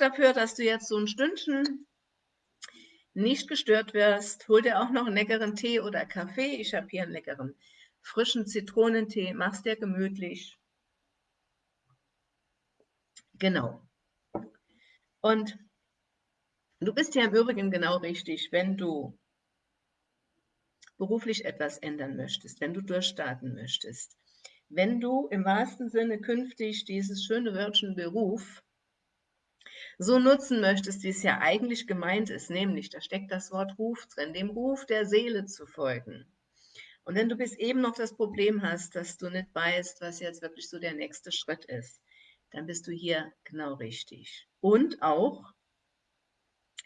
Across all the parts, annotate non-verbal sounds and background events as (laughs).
dafür, dass du jetzt so ein Stündchen nicht gestört wirst. Hol dir auch noch einen leckeren Tee oder Kaffee. Ich habe hier einen leckeren frischen Zitronentee. Mach's dir gemütlich. Genau. Und du bist ja im Übrigen genau richtig, wenn du beruflich etwas ändern möchtest, wenn du durchstarten möchtest, wenn du im wahrsten Sinne künftig dieses schöne Wörtchen Beruf so nutzen möchtest, wie es ja eigentlich gemeint ist, nämlich da steckt das Wort Ruf drin, dem Ruf der Seele zu folgen. Und wenn du bis eben noch das Problem hast, dass du nicht weißt, was jetzt wirklich so der nächste Schritt ist, dann bist du hier genau richtig. Und auch,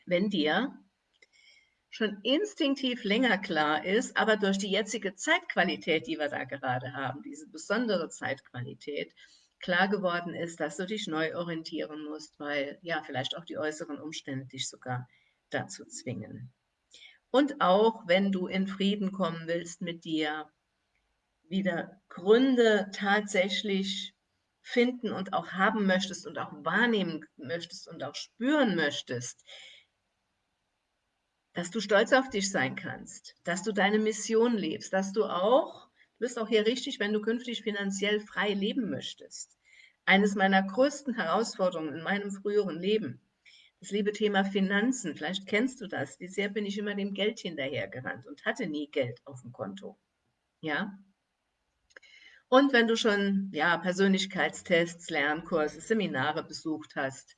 wenn dir schon instinktiv länger klar ist, aber durch die jetzige Zeitqualität, die wir da gerade haben, diese besondere Zeitqualität, klar geworden ist, dass du dich neu orientieren musst, weil ja vielleicht auch die äußeren Umstände dich sogar dazu zwingen. Und auch wenn du in Frieden kommen willst mit dir, wieder Gründe tatsächlich finden und auch haben möchtest und auch wahrnehmen möchtest und auch spüren möchtest, dass du stolz auf dich sein kannst, dass du deine Mission lebst, dass du auch, du bist auch hier richtig, wenn du künftig finanziell frei leben möchtest. Eines meiner größten Herausforderungen in meinem früheren Leben, das liebe Thema Finanzen, vielleicht kennst du das, wie sehr bin ich immer dem Geld hinterhergerannt und hatte nie Geld auf dem Konto. Ja, und wenn du schon ja, Persönlichkeitstests, Lernkurse, Seminare besucht hast,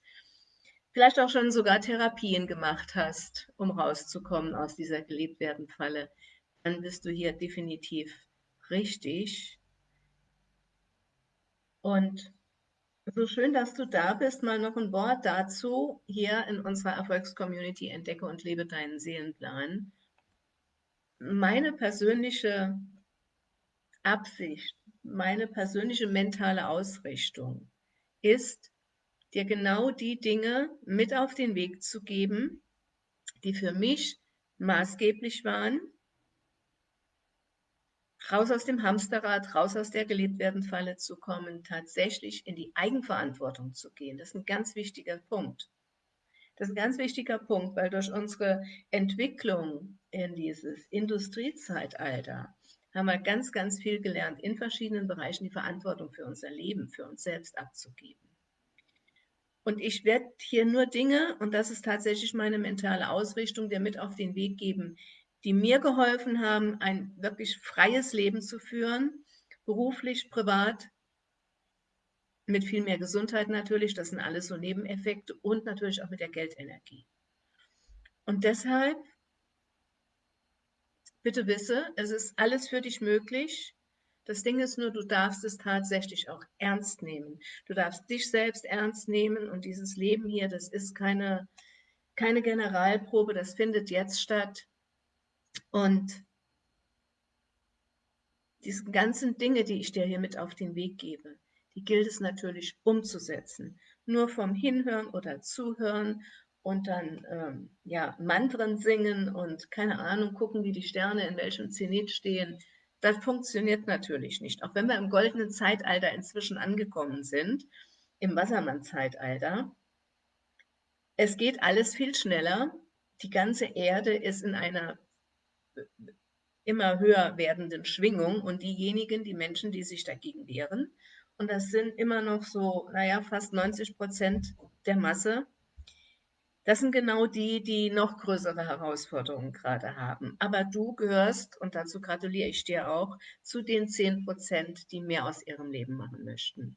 vielleicht auch schon sogar Therapien gemacht hast, um rauszukommen aus dieser Gelebtwerden-Falle, dann bist du hier definitiv richtig. Und so schön, dass du da bist. Mal noch ein Wort dazu hier in unserer Erfolgscommunity Entdecke und lebe deinen Seelenplan. Meine persönliche Absicht meine persönliche mentale Ausrichtung ist, dir genau die Dinge mit auf den Weg zu geben, die für mich maßgeblich waren, raus aus dem Hamsterrad, raus aus der Geliebtwerden-Falle zu kommen, tatsächlich in die Eigenverantwortung zu gehen. Das ist ein ganz wichtiger Punkt. Das ist ein ganz wichtiger Punkt, weil durch unsere Entwicklung in dieses Industriezeitalter haben wir ganz, ganz viel gelernt, in verschiedenen Bereichen die Verantwortung für unser Leben, für uns selbst abzugeben. Und ich werde hier nur Dinge, und das ist tatsächlich meine mentale Ausrichtung, dir mit auf den Weg geben, die mir geholfen haben, ein wirklich freies Leben zu führen, beruflich, privat, mit viel mehr Gesundheit natürlich, das sind alles so Nebeneffekte und natürlich auch mit der Geldenergie. Und deshalb bitte wisse, es ist alles für dich möglich. Das Ding ist nur, du darfst es tatsächlich auch ernst nehmen. Du darfst dich selbst ernst nehmen und dieses Leben hier, das ist keine, keine Generalprobe, das findet jetzt statt. Und diese ganzen Dinge, die ich dir hier mit auf den Weg gebe, die gilt es natürlich umzusetzen. Nur vom Hinhören oder Zuhören und dann ähm, ja, Mantren singen und keine Ahnung, gucken, wie die Sterne in welchem Zenit stehen. Das funktioniert natürlich nicht. Auch wenn wir im goldenen Zeitalter inzwischen angekommen sind, im Wassermann-Zeitalter, es geht alles viel schneller. Die ganze Erde ist in einer immer höher werdenden Schwingung und diejenigen, die Menschen, die sich dagegen wehren, und das sind immer noch so, naja, fast 90 Prozent der Masse, das sind genau die, die noch größere Herausforderungen gerade haben. Aber du gehörst, und dazu gratuliere ich dir auch, zu den 10 Prozent, die mehr aus ihrem Leben machen möchten.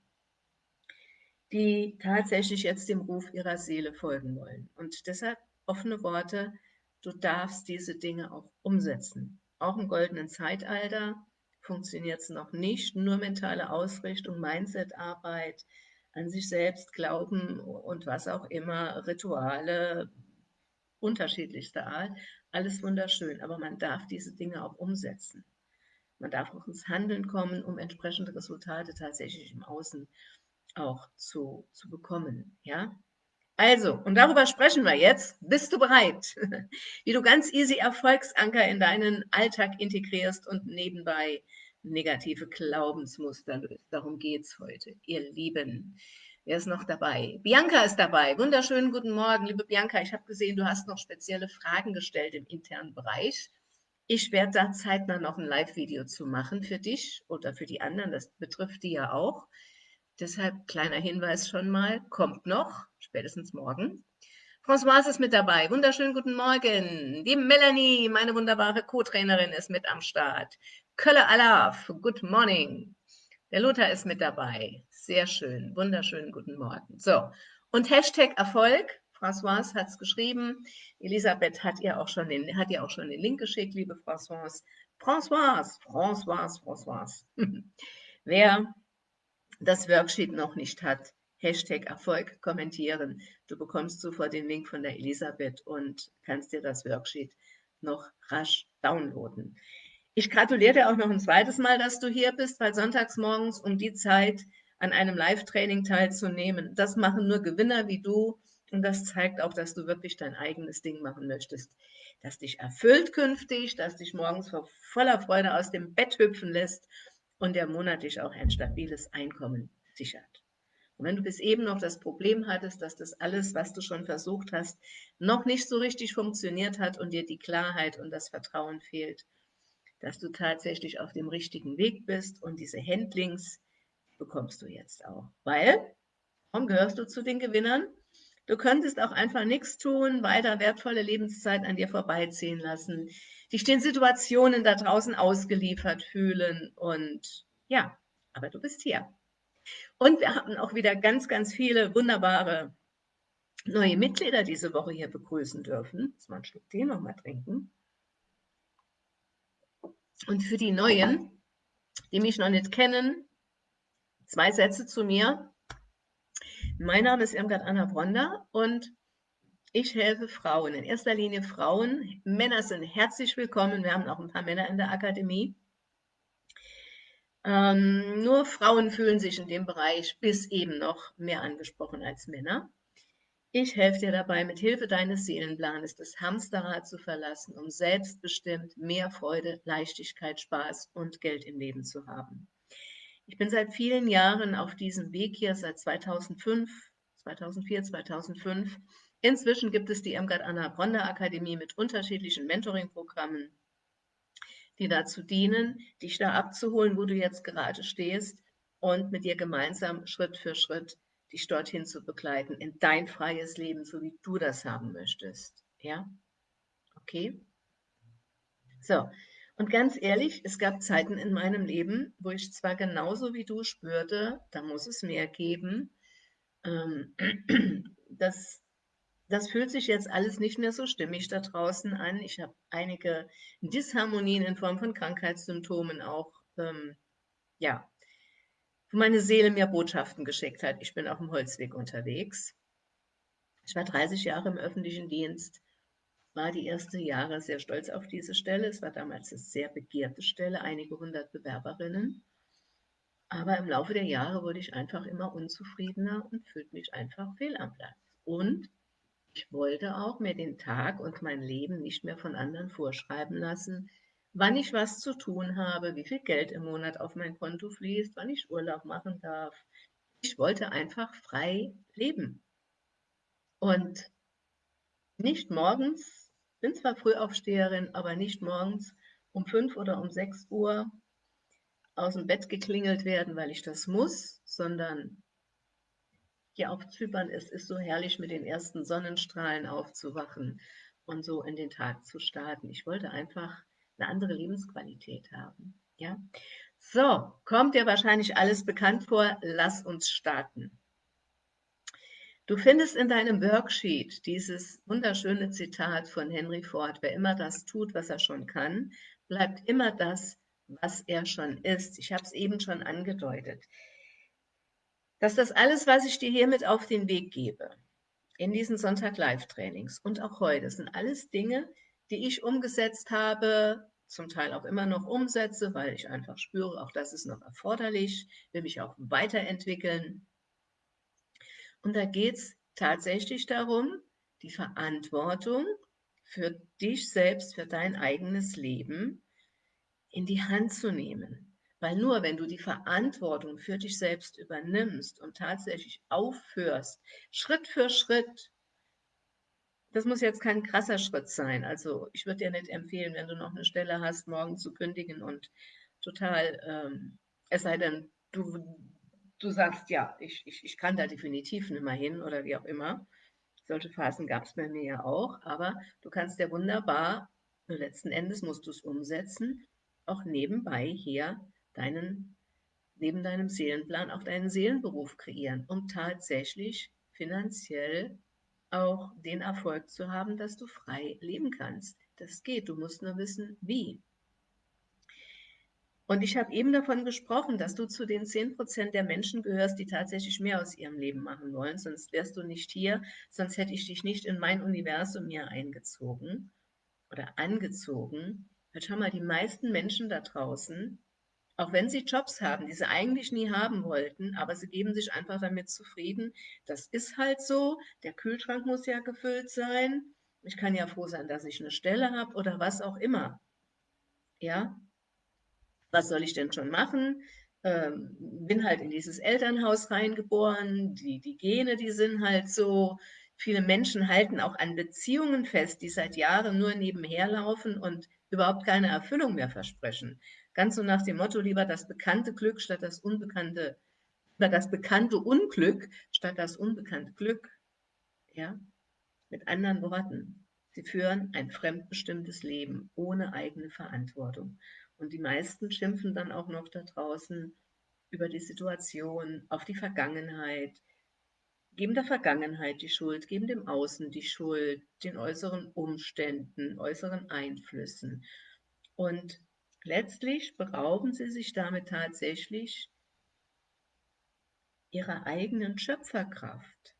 Die tatsächlich jetzt dem Ruf ihrer Seele folgen wollen. Und deshalb offene Worte, du darfst diese Dinge auch umsetzen. Auch im goldenen Zeitalter funktioniert es noch nicht, nur mentale Ausrichtung, Mindsetarbeit, an sich selbst glauben und was auch immer, Rituale unterschiedlichster Art, alles wunderschön, aber man darf diese Dinge auch umsetzen. Man darf auch ins Handeln kommen, um entsprechende Resultate tatsächlich im Außen auch zu, zu bekommen. Ja? Also, und darüber sprechen wir jetzt. Bist du bereit? (laughs) Wie du ganz easy Erfolgsanker in deinen Alltag integrierst und nebenbei negative Glaubensmuster löst. Darum geht es heute, ihr Lieben. Wer ist noch dabei? Bianca ist dabei. Wunderschönen guten Morgen, liebe Bianca. Ich habe gesehen, du hast noch spezielle Fragen gestellt im internen Bereich. Ich werde da zeitnah noch ein Live-Video zu machen für dich oder für die anderen. Das betrifft die ja auch. Deshalb kleiner Hinweis schon mal, kommt noch, spätestens morgen. Françoise ist mit dabei. Wunderschönen guten Morgen. Die Melanie, meine wunderbare Co-Trainerin, ist mit am Start. Kölle Alaf, good morning. Der Lothar ist mit dabei. Sehr schön. Wunderschönen guten Morgen. So, und Hashtag Erfolg. Françoise hat es geschrieben. Elisabeth hat ihr, auch schon den, hat ihr auch schon den Link geschickt, liebe Françoise. Françoise, Françoise, Françoise. (laughs) Wer das Worksheet noch nicht hat, Hashtag Erfolg kommentieren. Du bekommst sofort den Link von der Elisabeth und kannst dir das Worksheet noch rasch downloaden. Ich gratuliere dir auch noch ein zweites Mal, dass du hier bist, weil sonntags morgens um die Zeit an einem Live-Training teilzunehmen, das machen nur Gewinner wie du und das zeigt auch, dass du wirklich dein eigenes Ding machen möchtest, das dich erfüllt künftig, das dich morgens voller Freude aus dem Bett hüpfen lässt und der monatlich auch ein stabiles Einkommen sichert. Und wenn du bis eben noch das Problem hattest, dass das alles, was du schon versucht hast, noch nicht so richtig funktioniert hat und dir die Klarheit und das Vertrauen fehlt, dass du tatsächlich auf dem richtigen Weg bist und diese Handlings bekommst du jetzt auch. Weil, warum gehörst du zu den Gewinnern? Du könntest auch einfach nichts tun, weiter wertvolle Lebenszeit an dir vorbeiziehen lassen, dich den Situationen da draußen ausgeliefert fühlen und ja, aber du bist hier. Und wir haben auch wieder ganz, ganz viele wunderbare neue Mitglieder diese Woche hier begrüßen dürfen. Jetzt mal ein Stück Tee noch mal trinken. Und für die Neuen, die mich noch nicht kennen, zwei Sätze zu mir. Mein Name ist Irmgard Anna Bronder und ich helfe Frauen, in erster Linie Frauen. Männer sind herzlich willkommen. Wir haben auch ein paar Männer in der Akademie. Ähm, nur Frauen fühlen sich in dem Bereich bis eben noch mehr angesprochen als Männer. Ich helfe dir dabei, mit Hilfe deines Seelenplanes das Hamsterrad zu verlassen, um selbstbestimmt mehr Freude, Leichtigkeit, Spaß und Geld im Leben zu haben. Ich bin seit vielen Jahren auf diesem Weg hier, seit 2005, 2004, 2005 Inzwischen gibt es die Irmgard Anna Bronder Akademie mit unterschiedlichen Mentoring-Programmen, die dazu dienen, dich da abzuholen, wo du jetzt gerade stehst und mit dir gemeinsam Schritt für Schritt dich dorthin zu begleiten, in dein freies Leben, so wie du das haben möchtest. Ja? Okay? So, und ganz ehrlich, es gab Zeiten in meinem Leben, wo ich zwar genauso wie du spürte, da muss es mehr geben, ähm, (clears throat) dass das fühlt sich jetzt alles nicht mehr so stimmig da draußen an. Ich habe einige Disharmonien in Form von Krankheitssymptomen auch, ähm, ja, wo meine Seele mir Botschaften geschickt hat. Ich bin auf dem Holzweg unterwegs. Ich war 30 Jahre im öffentlichen Dienst, war die ersten Jahre sehr stolz auf diese Stelle. Es war damals eine sehr begehrte Stelle, einige hundert Bewerberinnen. Aber im Laufe der Jahre wurde ich einfach immer unzufriedener und fühlte mich einfach fehl am Platz. Und ich wollte auch mir den Tag und mein Leben nicht mehr von anderen vorschreiben lassen, wann ich was zu tun habe, wie viel Geld im Monat auf mein Konto fließt, wann ich Urlaub machen darf. Ich wollte einfach frei leben. Und nicht morgens, bin zwar Frühaufsteherin, aber nicht morgens um fünf oder um sechs Uhr aus dem Bett geklingelt werden, weil ich das muss, sondern hier auf Zypern, es ist so herrlich, mit den ersten Sonnenstrahlen aufzuwachen und so in den Tag zu starten. Ich wollte einfach eine andere Lebensqualität haben. Ja? So, kommt dir wahrscheinlich alles bekannt vor. Lass uns starten. Du findest in deinem Worksheet dieses wunderschöne Zitat von Henry Ford. Wer immer das tut, was er schon kann, bleibt immer das, was er schon ist. Ich habe es eben schon angedeutet dass das alles, was ich dir hiermit auf den Weg gebe, in diesen Sonntag-Live-Trainings und auch heute, sind alles Dinge, die ich umgesetzt habe, zum Teil auch immer noch umsetze, weil ich einfach spüre, auch das ist noch erforderlich, will mich auch weiterentwickeln. Und da geht es tatsächlich darum, die Verantwortung für dich selbst, für dein eigenes Leben in die Hand zu nehmen Weil nur wenn du die Verantwortung für dich selbst übernimmst und tatsächlich aufhörst, Schritt für Schritt, das muss jetzt kein krasser Schritt sein. Also ich würde dir nicht empfehlen, wenn du noch eine Stelle hast, morgen zu kündigen und total, ähm, es sei denn, du, du sagst, ja, ich, ich, ich kann da definitiv nicht mehr hin oder wie auch immer. Solche Phasen gab es bei mir ja auch, aber du kannst ja wunderbar, letzten Endes musst du es umsetzen, auch nebenbei hier deinen, neben deinem Seelenplan auch deinen Seelenberuf kreieren, um tatsächlich finanziell auch den Erfolg zu haben, dass du frei leben kannst. Das geht, du musst nur wissen, wie. Und ich habe eben davon gesprochen, dass du zu den 10% der Menschen gehörst, die tatsächlich mehr aus ihrem Leben machen wollen. Sonst wärst du nicht hier, sonst hätte ich dich nicht in mein Universum hier eingezogen oder angezogen. Weil schau mal, die meisten Menschen da draußen auch wenn sie Jobs haben, die sie eigentlich nie haben wollten, aber sie geben sich einfach damit zufrieden. Das ist halt so. Der Kühlschrank muss ja gefüllt sein. Ich kann ja froh sein, dass ich eine Stelle habe oder was auch immer. Ja, was soll ich denn schon machen? Ähm, bin halt in dieses Elternhaus reingeboren. Die, die Gene, die sind halt so. Viele Menschen halten auch an Beziehungen fest, die seit Jahren nur nebenher laufen und überhaupt keine Erfüllung mehr versprechen. Ganz so nach dem Motto, lieber das bekannte Glück statt das unbekannte, oder das bekannte Unglück statt das unbekannte Glück. Ja? Mit anderen Worten, sie führen ein fremdbestimmtes Leben ohne eigene Verantwortung. Und die meisten schimpfen dann auch noch da draußen über die Situation, auf die Vergangenheit, geben der Vergangenheit die Schuld, geben dem Außen die Schuld, den äußeren Umständen, äußeren Einflüssen. Und Letztlich berauben sie sich damit tatsächlich ihrer eigenen Schöpferkraft.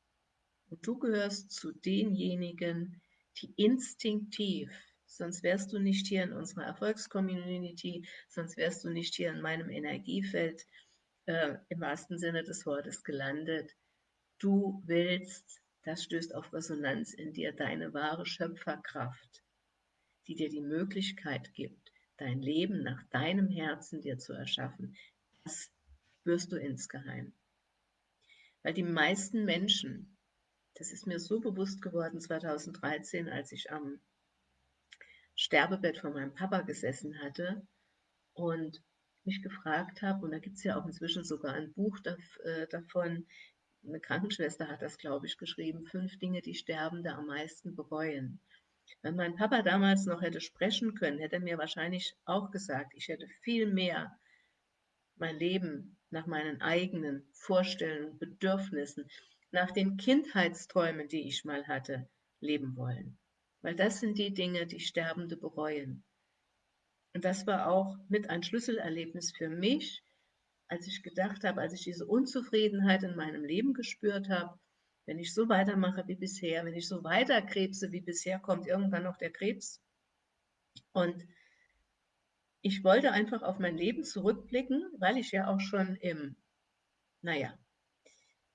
Und du gehörst zu denjenigen, die instinktiv, sonst wärst du nicht hier in unserer Erfolgscommunity, sonst wärst du nicht hier in meinem Energiefeld äh, im wahrsten Sinne des Wortes gelandet. Du willst, das stößt auf Resonanz in dir, deine wahre Schöpferkraft, die dir die Möglichkeit gibt, dein Leben nach deinem Herzen dir zu erschaffen, das wirst du insgeheim. Weil die meisten Menschen, das ist mir so bewusst geworden 2013, als ich am Sterbebett von meinem Papa gesessen hatte und mich gefragt habe, und da gibt es ja auch inzwischen sogar ein Buch äh, davon, eine Krankenschwester hat das, glaube ich, geschrieben, fünf Dinge, die Sterbende am meisten bereuen. Wenn mein Papa damals noch hätte sprechen können, hätte er mir wahrscheinlich auch gesagt, ich hätte viel mehr mein Leben nach meinen eigenen Vorstellungen, Bedürfnissen, nach den Kindheitsträumen, die ich mal hatte, leben wollen. Weil das sind die Dinge, die Sterbende bereuen. Und das war auch mit ein Schlüsselerlebnis für mich, als ich gedacht habe, als ich diese Unzufriedenheit in meinem Leben gespürt habe, wenn ich so weitermache wie bisher, wenn ich so weiter krebse wie bisher, kommt irgendwann noch der Krebs. Und ich wollte einfach auf mein Leben zurückblicken, weil ich ja auch schon im, naja,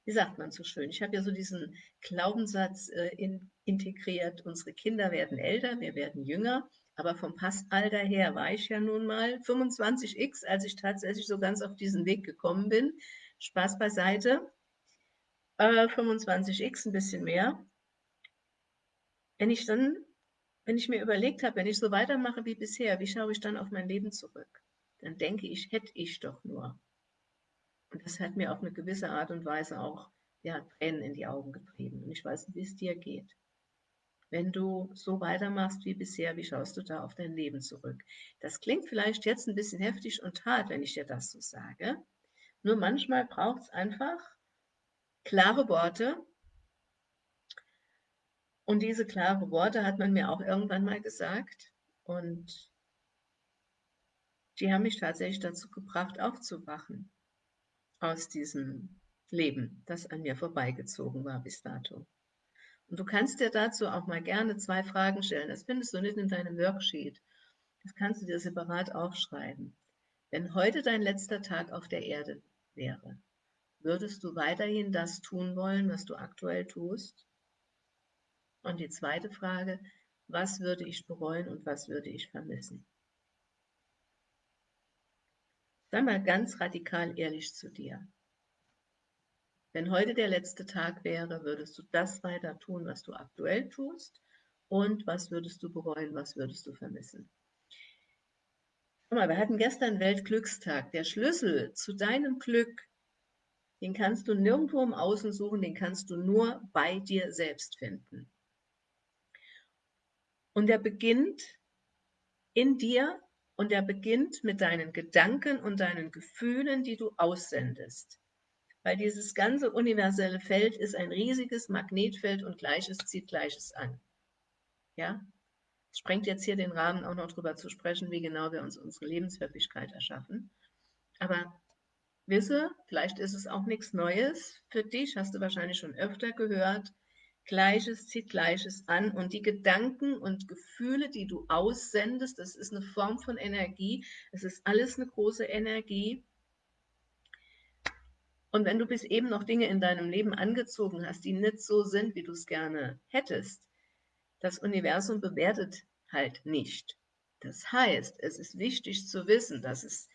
wie sagt man so schön, ich habe ja so diesen Glaubenssatz äh, in, integriert, unsere Kinder werden älter, wir werden jünger, aber vom Passalter her war ich ja nun mal 25x, als ich tatsächlich so ganz auf diesen Weg gekommen bin. Spaß beiseite. Äh, 25x, ein bisschen mehr. Wenn ich dann, wenn ich mir überlegt habe, wenn ich so weitermache wie bisher, wie schaue ich dann auf mein Leben zurück? Dann denke ich, hätte ich doch nur. Und das hat mir auf eine gewisse Art und Weise auch ja, Tränen in die Augen getrieben. Und ich weiß nicht, wie es dir geht. Wenn du so weitermachst wie bisher, wie schaust du da auf dein Leben zurück? Das klingt vielleicht jetzt ein bisschen heftig und hart, wenn ich dir das so sage. Nur manchmal braucht es einfach klare Worte. Und diese klaren Worte hat man mir auch irgendwann mal gesagt. Und die haben mich tatsächlich dazu gebracht, aufzuwachen aus diesem Leben, das an mir vorbeigezogen war bis dato. Und du kannst dir dazu auch mal gerne zwei Fragen stellen. Das findest du nicht in deinem Worksheet. Das kannst du dir separat aufschreiben. Wenn heute dein letzter Tag auf der Erde wäre, Würdest du weiterhin das tun wollen, was du aktuell tust? Und die zweite Frage, was würde ich bereuen und was würde ich vermissen? Sei mal ganz radikal ehrlich zu dir. Wenn heute der letzte Tag wäre, würdest du das weiter tun, was du aktuell tust? Und was würdest du bereuen, was würdest du vermissen? Guck mal, wir hatten gestern Weltglückstag. Der Schlüssel zu deinem Glück, den kannst du nirgendwo im Außen suchen, den kannst du nur bei dir selbst finden. Und der beginnt in dir und der beginnt mit deinen Gedanken und deinen Gefühlen, die du aussendest weil dieses ganze universelle Feld ist ein riesiges Magnetfeld und Gleiches zieht Gleiches an. Ja, es sprengt jetzt hier den Rahmen, auch noch darüber zu sprechen, wie genau wir uns unsere Lebenswirklichkeit erschaffen. Aber wisse, vielleicht ist es auch nichts Neues für dich, hast du wahrscheinlich schon öfter gehört, Gleiches zieht Gleiches an und die Gedanken und Gefühle, die du aussendest, das ist eine Form von Energie, es ist alles eine große Energie und wenn du bis eben noch Dinge in deinem Leben angezogen hast, die nicht so sind, wie du es gerne hättest, das Universum bewertet halt nicht. Das heißt, es ist wichtig zu wissen, dass es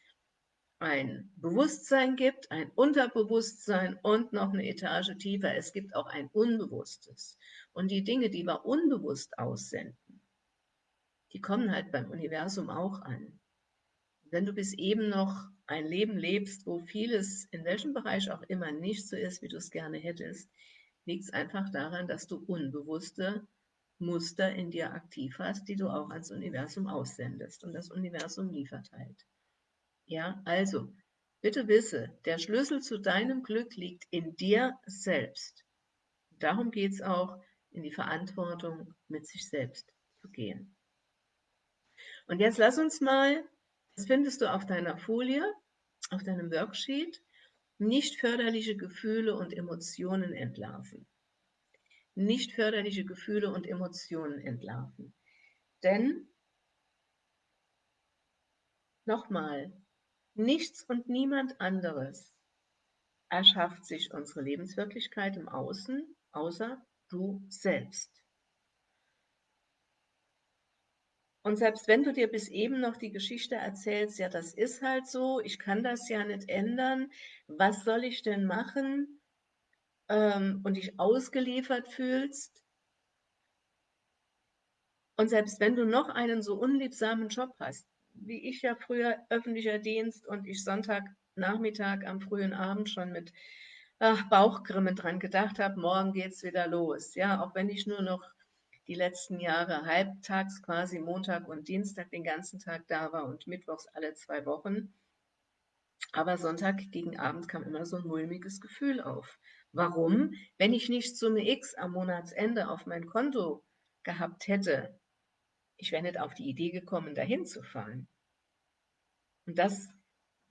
ein Bewusstsein gibt, ein Unterbewusstsein und noch eine Etage tiefer. Es gibt auch ein Unbewusstes. Und die Dinge, die wir unbewusst aussenden, die kommen halt beim Universum auch an. Wenn du bis eben noch ein Leben lebst, wo vieles in welchem Bereich auch immer nicht so ist, wie du es gerne hättest, liegt es einfach daran, dass du unbewusste Muster in dir aktiv hast, die du auch ans Universum aussendest und das Universum liefert halt. Ja, also, bitte wisse, der Schlüssel zu deinem Glück liegt in dir selbst. Darum geht es auch, in die Verantwortung mit sich selbst zu gehen. Und jetzt lass uns mal das findest du auf deiner Folie, auf deinem Worksheet. Nicht förderliche Gefühle und Emotionen entlarven. Nicht förderliche Gefühle und Emotionen entlarven. Denn, nochmal, nichts und niemand anderes erschafft sich unsere Lebenswirklichkeit im Außen, außer du selbst. Und selbst wenn du dir bis eben noch die Geschichte erzählst, ja, das ist halt so, ich kann das ja nicht ändern, was soll ich denn machen? Ähm, und dich ausgeliefert fühlst. Und selbst wenn du noch einen so unliebsamen Job hast, wie ich ja früher öffentlicher Dienst und ich Sonntagnachmittag am frühen Abend schon mit ach, Bauchgrimmen dran gedacht habe, morgen geht's wieder los. Ja, auch wenn ich nur noch die letzten Jahre halbtags quasi Montag und Dienstag den ganzen Tag da war und mittwochs alle zwei Wochen. Aber Sonntag gegen Abend kam immer so ein mulmiges Gefühl auf. Warum? Wenn ich nicht Summe X am Monatsende auf mein Konto gehabt hätte, ich wäre nicht auf die Idee gekommen, dahin zu fahren. Und das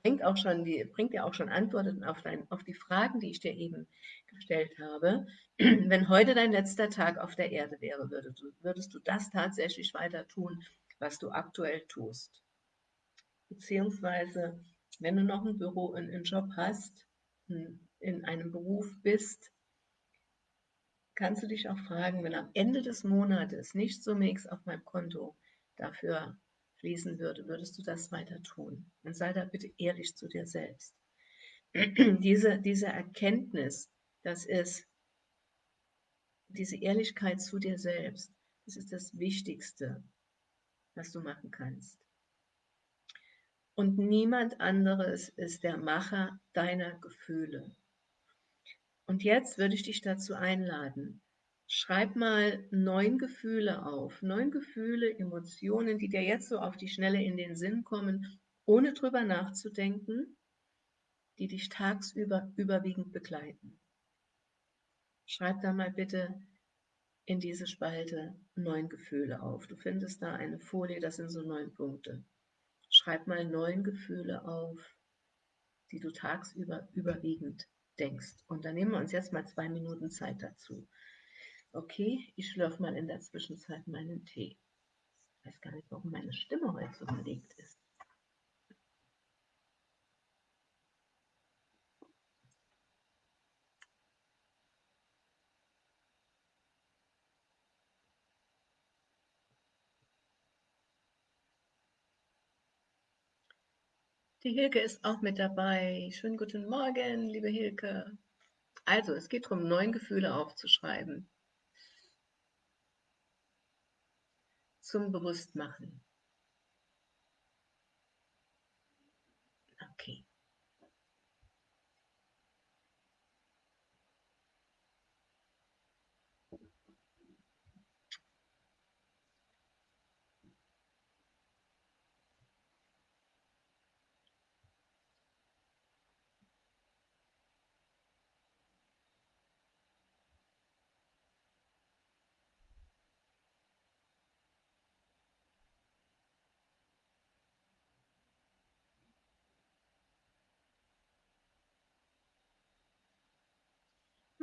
bringt, auch schon die, bringt ja auch schon Antworten auf, dein, auf die Fragen, die ich dir eben gestellt habe. (clears throat) Wenn heute dein letzter Tag auf der Erde wäre, würdest du, würdest du das tatsächlich weiter tun, was du aktuell tust? Beziehungsweise, wenn du noch ein Büro, einen Job hast, in einem Beruf bist, kannst du dich auch fragen, wenn am Ende des Monates nicht so nichts auf meinem Konto dafür fließen würde, würdest du das weiter tun? Und sei da bitte ehrlich zu dir selbst. (clears throat) diese, diese Erkenntnis, das ist diese Ehrlichkeit zu dir selbst, das ist das Wichtigste, was du machen kannst. Und niemand anderes ist der Macher deiner Gefühle. Und jetzt würde ich dich dazu einladen, Schreib mal neun Gefühle auf, neun Gefühle, Emotionen, die dir jetzt so auf die Schnelle in den Sinn kommen, ohne drüber nachzudenken, die dich tagsüber überwiegend begleiten. Schreib da mal bitte in diese Spalte neun Gefühle auf. Du findest da eine Folie, das sind so neun Punkte. Schreib mal neun Gefühle auf, die du tagsüber überwiegend denkst. Und dann nehmen wir uns jetzt mal zwei Minuten Zeit dazu. Okay, ich schlürfe mal in der Zwischenzeit meinen Tee. Ich weiß gar nicht, warum meine Stimme heute so belegt ist. Die Hilke ist auch mit dabei. Schönen guten Morgen, liebe Hilke. Also, es geht darum, neun Gefühle aufzuschreiben. Zum Bewusstmachen. Okay.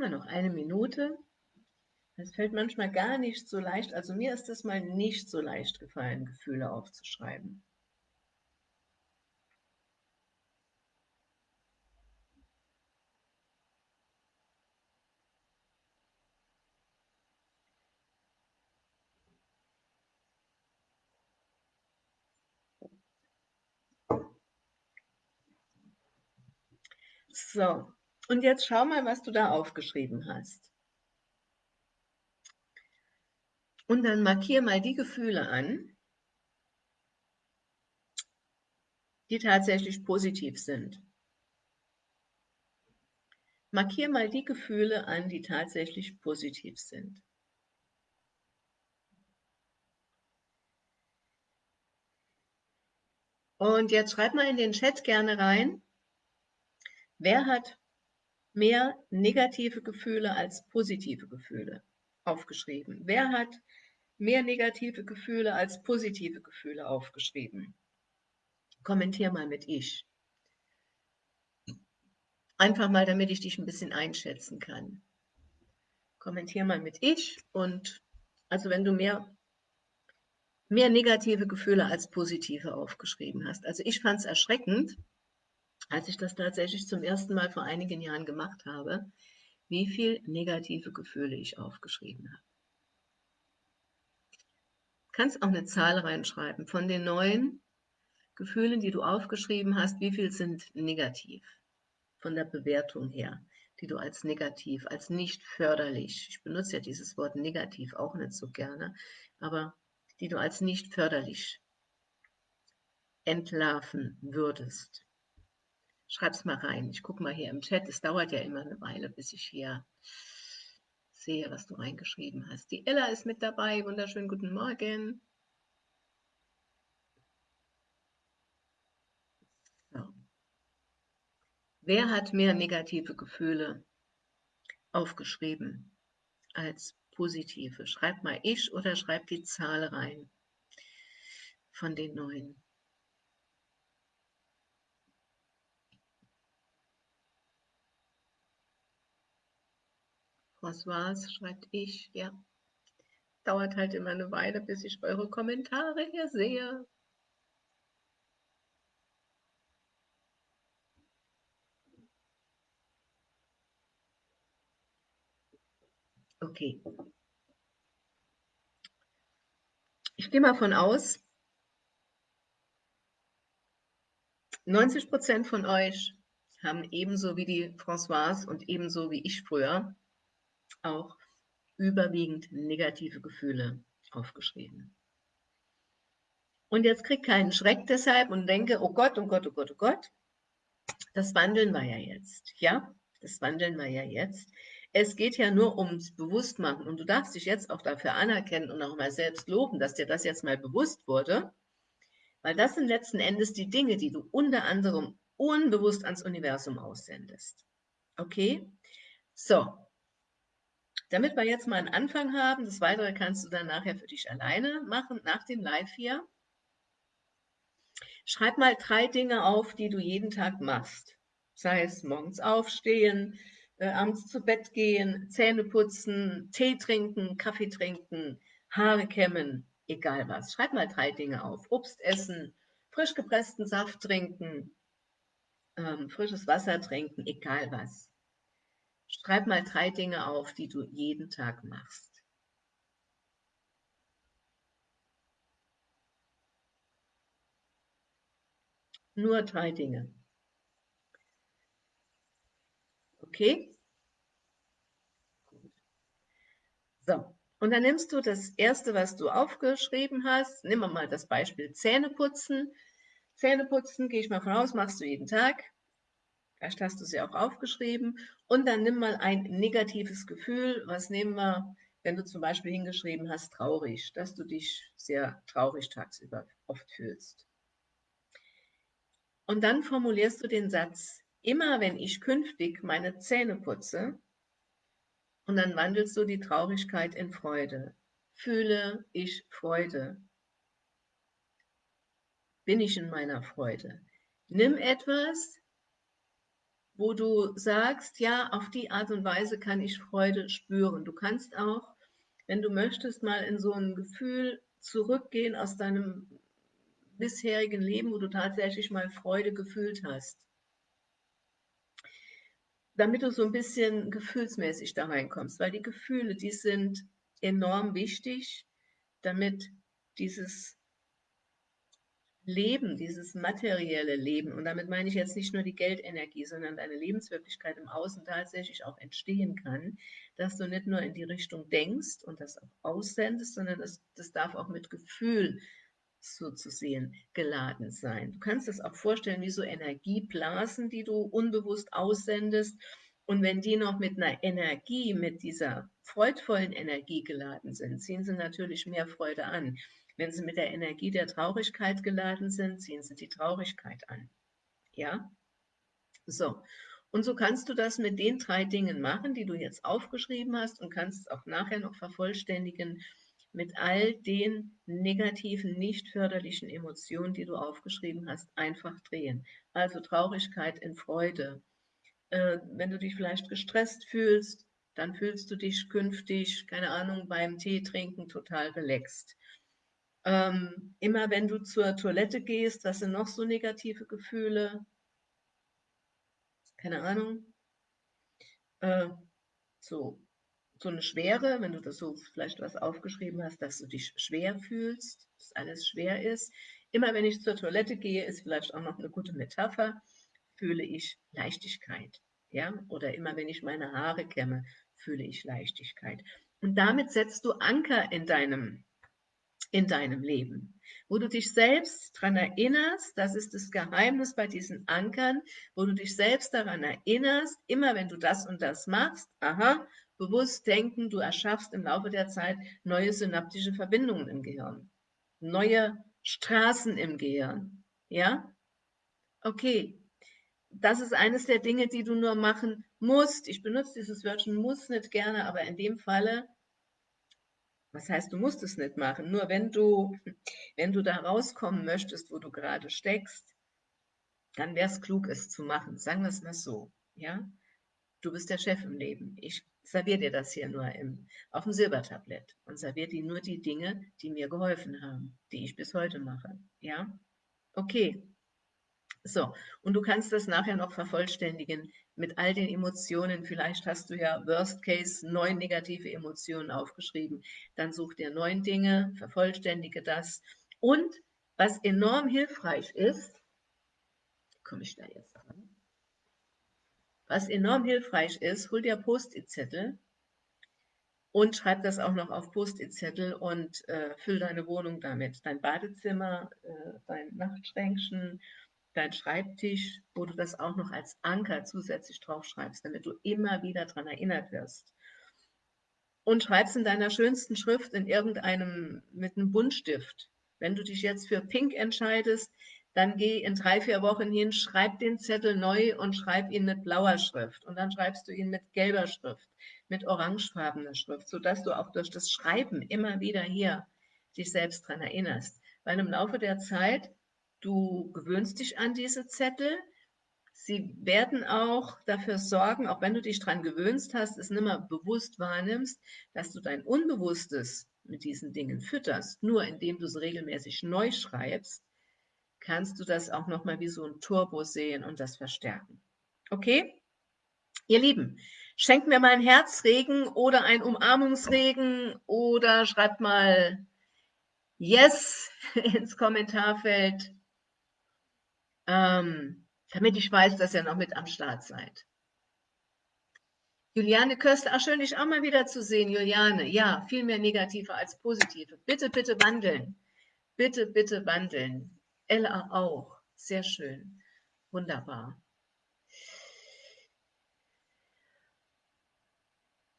Immer noch eine Minute. Es fällt manchmal gar nicht so leicht, also mir ist es mal nicht so leicht gefallen, Gefühle aufzuschreiben. So, und jetzt schau mal, was du da aufgeschrieben hast. Und dann markier mal die Gefühle an, die tatsächlich positiv sind. Markier mal die Gefühle an, die tatsächlich positiv sind. Und jetzt schreib mal in den Chat gerne rein, wer hat mehr negative Gefühle als positive Gefühle aufgeschrieben? Wer hat mehr negative Gefühle als positive Gefühle aufgeschrieben? Kommentier mal mit ich. Einfach mal, damit ich dich ein bisschen einschätzen kann. Kommentier mal mit ich und also wenn du mehr, mehr negative Gefühle als positive aufgeschrieben hast. Also ich fand es erschreckend, als ich das tatsächlich zum ersten Mal vor einigen Jahren gemacht habe, wie viel negative Gefühle ich aufgeschrieben habe. Du kannst auch eine Zahl reinschreiben. Von den neuen Gefühlen, die du aufgeschrieben hast, wie viel sind negativ? Von der Bewertung her, die du als negativ, als nicht förderlich, ich benutze ja dieses Wort negativ auch nicht so gerne, aber die du als nicht förderlich entlarven würdest. Schreib's mal rein. Ich gucke mal hier im Chat. Es dauert ja immer eine Weile, bis ich hier sehe, was du reingeschrieben hast. Die Ella ist mit dabei. Wunderschönen guten Morgen. So. Wer hat mehr negative Gefühle aufgeschrieben als positive? Schreib mal ich oder schreib die Zahl rein von den neuen. Was war's? Schreibt ich, ja. Dauert halt immer eine Weile, bis ich eure Kommentare hier sehe. Okay. Ich gehe mal von aus, 90 Prozent von euch haben ebenso wie die Françoise und ebenso wie ich früher auch überwiegend negative Gefühle aufgeschrieben. Und jetzt krieg keinen Schreck deshalb und denke, oh Gott, oh Gott, oh Gott, oh Gott, das wandeln wir ja jetzt, ja, das wandeln wir ja jetzt. Es geht ja nur ums Bewusstmachen und du darfst dich jetzt auch dafür anerkennen und auch mal selbst loben, dass dir das jetzt mal bewusst wurde, weil das sind letzten Endes die Dinge, die du unter anderem unbewusst ans Universum aussendest. Okay? So, damit wir jetzt mal einen Anfang haben, das Weitere kannst du dann nachher für dich alleine machen, nach dem Live hier. Schreib mal drei Dinge auf, die du jeden Tag machst. Sei es morgens aufstehen, äh, abends zu Bett gehen, Zähne putzen, Tee trinken, Kaffee trinken, Haare kämmen, egal was. Schreib mal drei Dinge auf. Obst essen, frisch gepressten Saft trinken, ähm, frisches Wasser trinken, egal was. Schreib mal drei Dinge auf, die du jeden Tag machst. Nur drei Dinge. Okay? So, und dann nimmst du das erste, was du aufgeschrieben hast. Wir mal das Beispiel Zähneputzen. Zähneputzen, gehe ich mal von aus, machst du jeden Tag. Vielleicht hast du ja auch aufgeschrieben. Und dann nimm mal ein negatives Gefühl. Was nehmen wir, wenn du zum Beispiel hingeschrieben hast, traurig, dass du dich sehr traurig tagsüber oft fühlst. Und dann formulierst du den Satz, immer wenn ich künftig meine Zähne putze, und dann wandelst du die Traurigkeit in Freude. Fühle ich Freude. Bin ich in meiner Freude. Nimm etwas, wo du sagst, ja, auf die Art und Weise kann ich Freude spüren. Du kannst auch, wenn du möchtest, mal in so ein Gefühl zurückgehen aus deinem bisherigen Leben, wo du tatsächlich mal Freude gefühlt hast damit du so ein bisschen gefühlsmäßig da reinkommst, weil die Gefühle, die sind enorm wichtig, damit dieses Leben, dieses materielle Leben, und damit meine ich jetzt nicht nur die Geldenergie, sondern deine Lebenswirklichkeit im Außen tatsächlich auch entstehen kann, dass du nicht nur in die Richtung denkst und das auch aussendest, sondern das, das darf auch mit Gefühl so zu sehen geladen sein. Du kannst es auch vorstellen wie so Energieblasen, die du unbewusst aussendest. Und wenn die noch mit einer Energie, mit dieser freudvollen Energie geladen sind, ziehen sie natürlich mehr Freude an. Wenn sie mit der Energie der Traurigkeit geladen sind, ziehen sie die Traurigkeit an. Ja? So. Und so kannst du das mit den drei Dingen machen, die du jetzt aufgeschrieben hast und kannst es auch nachher noch vervollständigen mit all den negativen, nicht förderlichen Emotionen, die du aufgeschrieben hast, einfach drehen. Also Traurigkeit in Freude. Äh, wenn du dich vielleicht gestresst fühlst, dann fühlst du dich künftig, keine Ahnung, beim Tee trinken total relaxed. Ähm, immer wenn du zur Toilette gehst, was sind noch so negative Gefühle? Keine Ahnung. Äh, so so eine Schwere, wenn du das so vielleicht was aufgeschrieben hast, dass du dich schwer fühlst, dass alles schwer ist. Immer wenn ich zur Toilette gehe, ist vielleicht auch noch eine gute Metapher, fühle ich Leichtigkeit. Ja? Oder immer wenn ich meine Haare kämme, fühle ich Leichtigkeit. Und damit setzt du Anker in deinem, in deinem Leben, wo du dich selbst daran erinnerst, das ist das Geheimnis bei diesen Ankern, wo du dich selbst daran erinnerst, immer wenn du das und das machst, aha, bewusst denken, du erschaffst im Laufe der Zeit neue synaptische Verbindungen im Gehirn, neue Straßen im Gehirn. Ja? Okay, das ist eines der Dinge, die du nur machen musst. Ich benutze dieses Wörtchen muss nicht gerne, aber in dem Falle, was heißt, du musst es nicht machen? Nur wenn du, (laughs) wenn du da rauskommen möchtest, wo du gerade steckst, dann wäre es klug, es zu machen. Sagen wir es mal so. Ja? Du bist der Chef im Leben. Ich serviere dir das hier nur im, auf dem Silbertablett und serviere dir nur die Dinge, die mir geholfen haben, die ich bis heute mache. Ja? Okay. So, und du kannst das nachher noch vervollständigen mit all den Emotionen. Vielleicht hast du ja Worst Case neun negative Emotionen aufgeschrieben. Dann such dir neun Dinge, vervollständige das. Und was enorm hilfreich ist, komme ich da jetzt dran? Was enorm hilfreich ist, hol dir Post-it-Zettel und schreib das auch noch auf Post-it-Zettel und äh, füll deine Wohnung damit. Dein Badezimmer, äh, dein Nachtschränkchen, dein Schreibtisch, wo du das auch noch als Anker zusätzlich draufschreibst, damit du immer wieder daran erinnert wirst. Und schreibst in deiner schönsten Schrift in irgendeinem, mit einem Buntstift. Wenn du dich jetzt für Pink entscheidest, dann geh in drei, vier Wochen hin, schreib den Zettel neu und schreib ihn mit blauer Schrift. Und dann schreibst du ihn mit gelber Schrift, mit orangefarbener Schrift, sodass du auch durch das Schreiben immer wieder hier dich selbst daran erinnerst. Weil im Laufe der Zeit, du gewöhnst dich an diese Zettel, Sie werden auch dafür sorgen, auch wenn du dich daran gewöhnst hast, es nicht mehr bewusst wahrnimmst, dass du dein Unbewusstes mit diesen Dingen fütterst, nur indem du es regelmäßig neu schreibst, kannst du das auch nochmal wie so ein Turbo sehen und das verstärken. Okay? Ihr Lieben, schenkt mir mal ein Herzregen oder ein Umarmungsregen oder schreibt mal Yes (laughs) ins Kommentarfeld. Ähm, damit ich weiß, dass ihr noch mit am Start seid. Juliane Köster, ach schön, dich auch mal wieder zu sehen, Juliane. Ja, viel mehr negative als positive. Bitte, bitte wandeln. Bitte, bitte wandeln. Ella auch. Sehr schön. Wunderbar.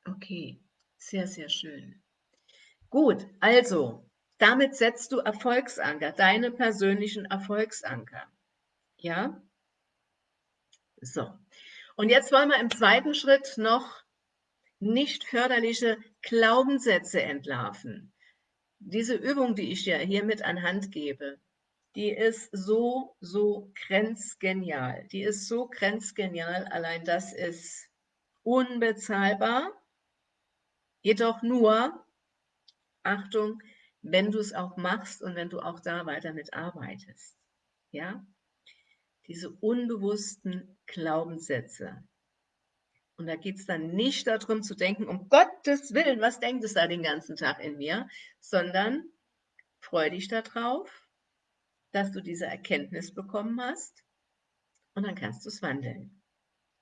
Okay, sehr, sehr schön. Gut, also, damit setzt du Erfolgsanker, deine persönlichen Erfolgsanker. Ja? So. Und jetzt wollen wir im zweiten Schritt noch nicht förderliche Glaubenssätze entlarven. Diese Übung, die ich dir hiermit anhand gebe, die ist so, so grenzgenial. Die ist so grenzgenial, allein das ist unbezahlbar. Jedoch nur, Achtung, wenn du es auch machst und wenn du auch da weiter mit arbeitest. Ja? Diese unbewussten Glaubenssätze. Und da geht es dann nicht darum zu denken, um Gottes Willen, was denkt es da den ganzen Tag in mir, sondern freu dich darauf, dass du diese Erkenntnis bekommen hast und dann kannst du es wandeln.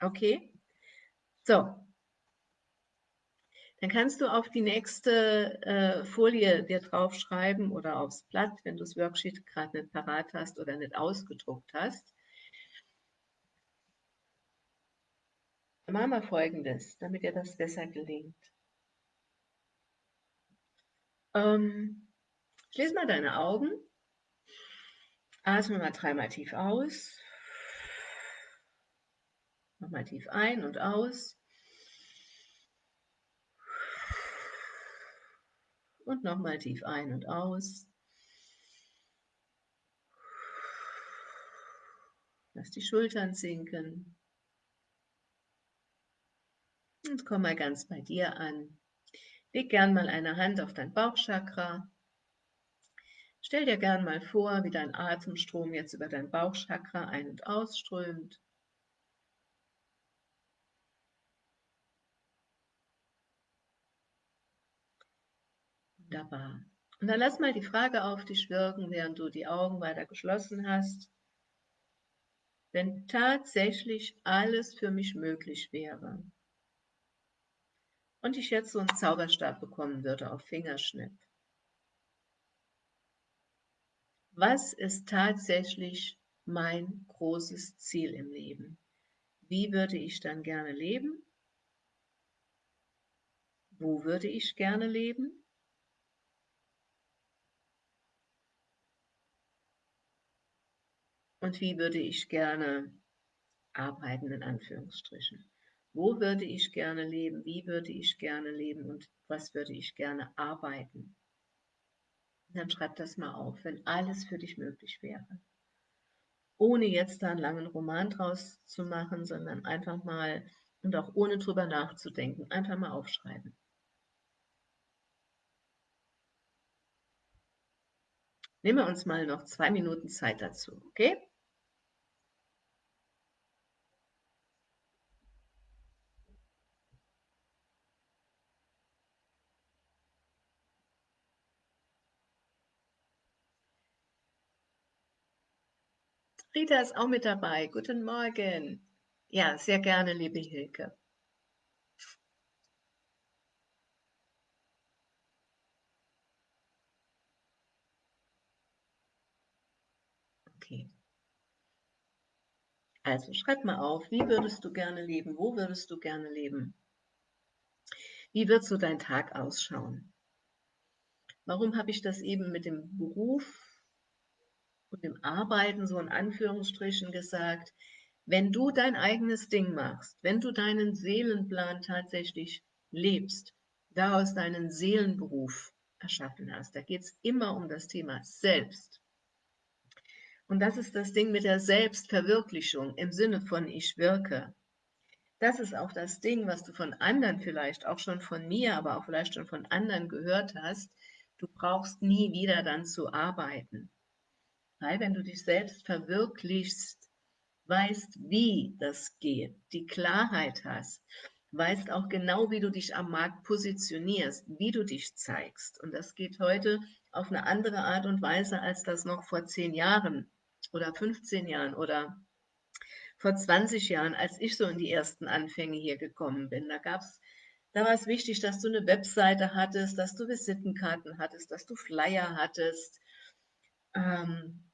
Okay? So. Dann kannst du auf die nächste äh, Folie dir draufschreiben oder aufs Blatt, wenn du das Worksheet gerade nicht parat hast oder nicht ausgedruckt hast. Wir folgendes, damit dir das besser gelingt. Ähm, schließ mal deine Augen Atme mal dreimal tief aus. Nochmal tief ein und aus. Und nochmal tief ein und aus. Lass die Schultern sinken. Und komm mal ganz bei dir an. Leg gern mal eine Hand auf dein Bauchchakra Stell dir gern mal vor, wie dein Atemstrom jetzt über dein Bauchchakra ein- und ausströmt. Wunderbar. Und dann lass mal die Frage auf dich wirken, während du die Augen weiter geschlossen hast. Wenn tatsächlich alles für mich möglich wäre und ich jetzt so einen Zauberstab bekommen würde auf Fingerschnipp, was ist tatsächlich mein großes Ziel im Leben? Wie würde ich dann gerne leben? Wo würde ich gerne leben? Und wie würde ich gerne arbeiten, in Anführungsstrichen? Wo würde ich gerne leben? Wie würde ich gerne leben? Und was würde ich gerne arbeiten? dann schreib das mal auf, wenn alles für dich möglich wäre. Ohne jetzt da einen langen Roman draus zu machen, sondern einfach mal und auch ohne drüber nachzudenken, einfach mal aufschreiben. Nehmen wir uns mal noch zwei Minuten Zeit dazu, okay? Rita ist auch mit dabei. Guten Morgen. Ja, sehr gerne, liebe Hilke. Okay. Also schreib mal auf, wie würdest du gerne leben? Wo würdest du gerne leben? Wie wird so dein Tag ausschauen? Warum habe ich das eben mit dem Beruf und dem Arbeiten so in Anführungsstrichen gesagt, wenn du dein eigenes Ding machst, wenn du deinen Seelenplan tatsächlich lebst, daraus deinen Seelenberuf erschaffen hast, da geht es immer um das Thema Selbst. Und das ist das Ding mit der Selbstverwirklichung im Sinne von ich wirke. Das ist auch das Ding, was du von anderen vielleicht, auch schon von mir, aber auch vielleicht schon von anderen gehört hast. Du brauchst nie wieder dann zu arbeiten. Weil wenn du dich selbst verwirklichst, weißt, wie das geht, die Klarheit hast, weißt auch genau, wie du dich am Markt positionierst, wie du dich zeigst. Und das geht heute auf eine andere Art und Weise, als das noch vor zehn Jahren oder 15 Jahren oder vor 20 Jahren, als ich so in die ersten Anfänge hier gekommen bin. Da gab's, da war es wichtig, dass du eine Webseite hattest, dass du Visitenkarten hattest, dass du Flyer hattest, ähm,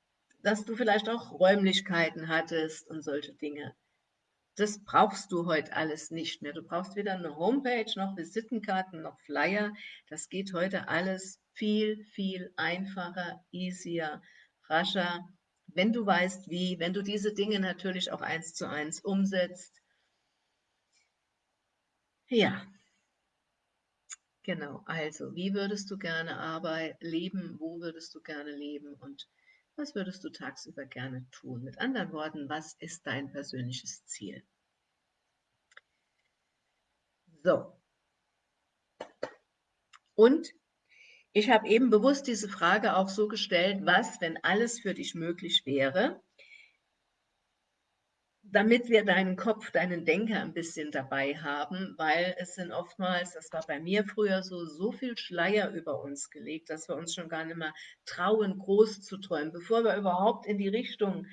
dass du vielleicht auch Räumlichkeiten hattest und solche Dinge. Das brauchst du heute alles nicht mehr. Du brauchst weder eine Homepage, noch Visitenkarten, noch Flyer. Das geht heute alles viel, viel einfacher, easier, rascher, wenn du weißt wie, wenn du diese Dinge natürlich auch eins zu eins umsetzt. Ja, genau. Also, wie würdest du gerne arbeiten, leben? Wo würdest du gerne leben? Und was würdest du tagsüber gerne tun? Mit anderen Worten, was ist dein persönliches Ziel? So. Und ich habe eben bewusst diese Frage auch so gestellt, was, wenn alles für dich möglich wäre, damit wir deinen Kopf, deinen Denker ein bisschen dabei haben, weil es sind oftmals, das war bei mir früher so, so viel Schleier über uns gelegt, dass wir uns schon gar nicht mehr trauen, groß zu träumen. Bevor wir überhaupt in die Richtung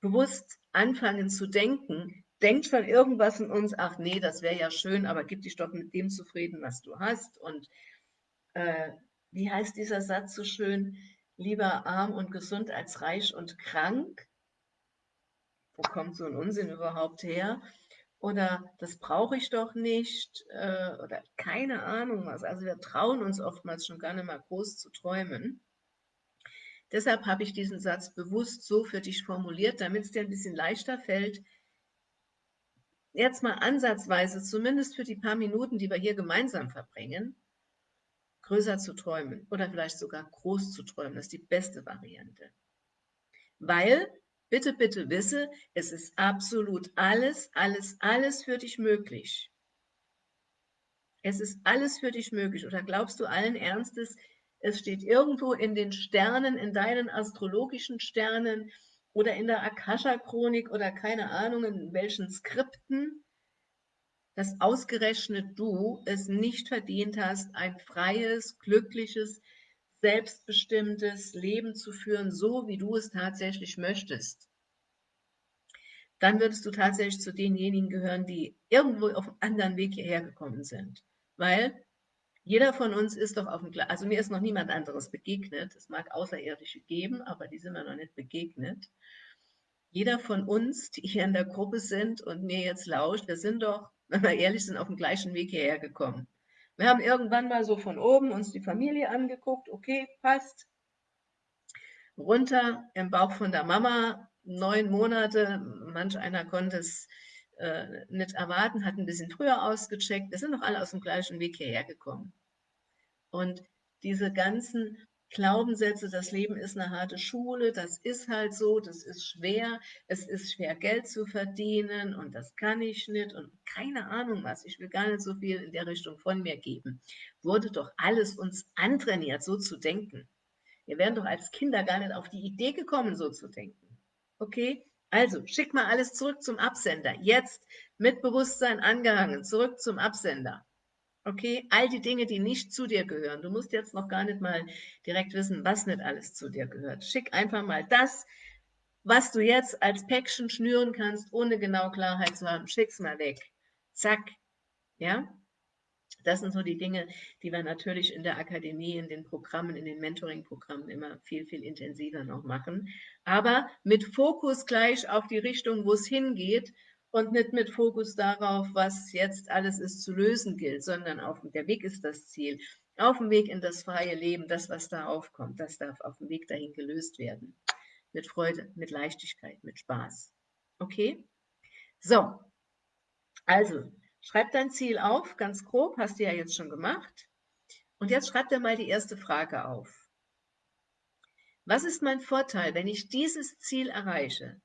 bewusst anfangen zu denken, denkt schon irgendwas in uns, ach nee, das wäre ja schön, aber gib dich doch mit dem zufrieden, was du hast. Und äh, wie heißt dieser Satz so schön? Lieber arm und gesund als reich und krank wo kommt so ein Unsinn überhaupt her? Oder das brauche ich doch nicht äh, oder keine Ahnung was. Also wir trauen uns oftmals schon gar nicht mal groß zu träumen. Deshalb habe ich diesen Satz bewusst so für dich formuliert, damit es dir ein bisschen leichter fällt, jetzt mal ansatzweise, zumindest für die paar Minuten, die wir hier gemeinsam verbringen, größer zu träumen oder vielleicht sogar groß zu träumen. Das ist die beste Variante. Weil Bitte, bitte wisse, es ist absolut alles, alles, alles für dich möglich. Es ist alles für dich möglich. Oder glaubst du allen Ernstes, es steht irgendwo in den Sternen, in deinen astrologischen Sternen oder in der Akasha-Chronik oder keine Ahnung in welchen Skripten, dass ausgerechnet du es nicht verdient hast, ein freies, glückliches, selbstbestimmtes Leben zu führen, so wie du es tatsächlich möchtest, dann würdest du tatsächlich zu denjenigen gehören, die irgendwo auf einem anderen Weg hierher gekommen sind. Weil jeder von uns ist doch auf dem, also mir ist noch niemand anderes begegnet. Es mag Außerirdische geben, aber die sind mir noch nicht begegnet. Jeder von uns, die hier in der Gruppe sind und mir jetzt lauscht, wir sind doch, wenn wir ehrlich sind, auf dem gleichen Weg hierher gekommen. Wir haben irgendwann mal so von oben uns die Familie angeguckt, okay, passt. Runter im Bauch von der Mama, neun Monate, manch einer konnte es äh, nicht erwarten, hat ein bisschen früher ausgecheckt. Wir sind doch alle aus dem gleichen Weg hierher gekommen. Und diese ganzen Glaubenssätze, das Leben ist eine harte Schule, das ist halt so, das ist schwer, es ist schwer Geld zu verdienen und das kann ich nicht und keine Ahnung was, ich will gar nicht so viel in der Richtung von mir geben, wurde doch alles uns antrainiert, so zu denken. Wir wären doch als Kinder gar nicht auf die Idee gekommen, so zu denken. Okay, also schick mal alles zurück zum Absender, jetzt mit Bewusstsein angehangen, zurück zum Absender. Okay, all die Dinge, die nicht zu dir gehören. Du musst jetzt noch gar nicht mal direkt wissen, was nicht alles zu dir gehört. Schick einfach mal das, was du jetzt als Päckchen schnüren kannst, ohne genau Klarheit zu haben. Schick's mal weg. Zack. Ja? Das sind so die Dinge, die wir natürlich in der Akademie, in den Programmen, in den Mentoring-Programmen immer viel, viel intensiver noch machen. Aber mit Fokus gleich auf die Richtung, wo es hingeht und nicht mit Fokus darauf, was jetzt alles ist zu lösen gilt, sondern auf der Weg ist das Ziel. Auf dem Weg in das freie Leben, das, was da aufkommt, das darf auf dem Weg dahin gelöst werden. Mit Freude, mit Leichtigkeit, mit Spaß. Okay? So, also schreib dein Ziel auf, ganz grob, hast du ja jetzt schon gemacht. Und jetzt schreib dir mal die erste Frage auf. Was ist mein Vorteil, wenn ich dieses Ziel erreiche?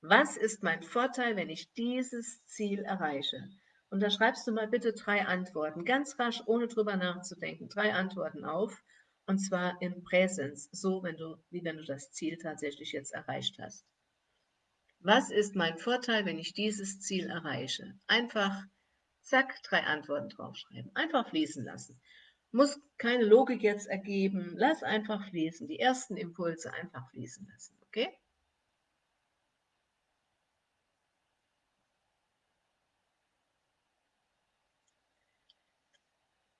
Was ist mein Vorteil, wenn ich dieses Ziel erreiche? Und da schreibst du mal bitte drei Antworten, ganz rasch, ohne drüber nachzudenken, drei Antworten auf, und zwar im Präsens, so wenn du, wie wenn du das Ziel tatsächlich jetzt erreicht hast. Was ist mein Vorteil, wenn ich dieses Ziel erreiche? Einfach, zack, drei Antworten draufschreiben. Einfach fließen lassen. Muss keine Logik jetzt ergeben. Lass einfach fließen. Die ersten Impulse einfach fließen lassen. Okay?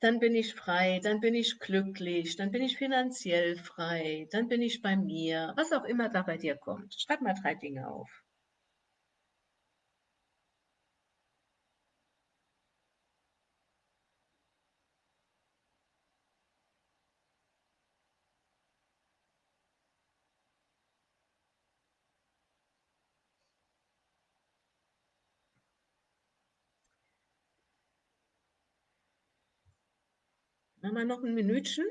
Dann bin ich frei, dann bin ich glücklich, dann bin ich finanziell frei, dann bin ich bei mir, was auch immer da bei dir kommt. Schreib mal drei Dinge auf. Wir noch ein Minütchen.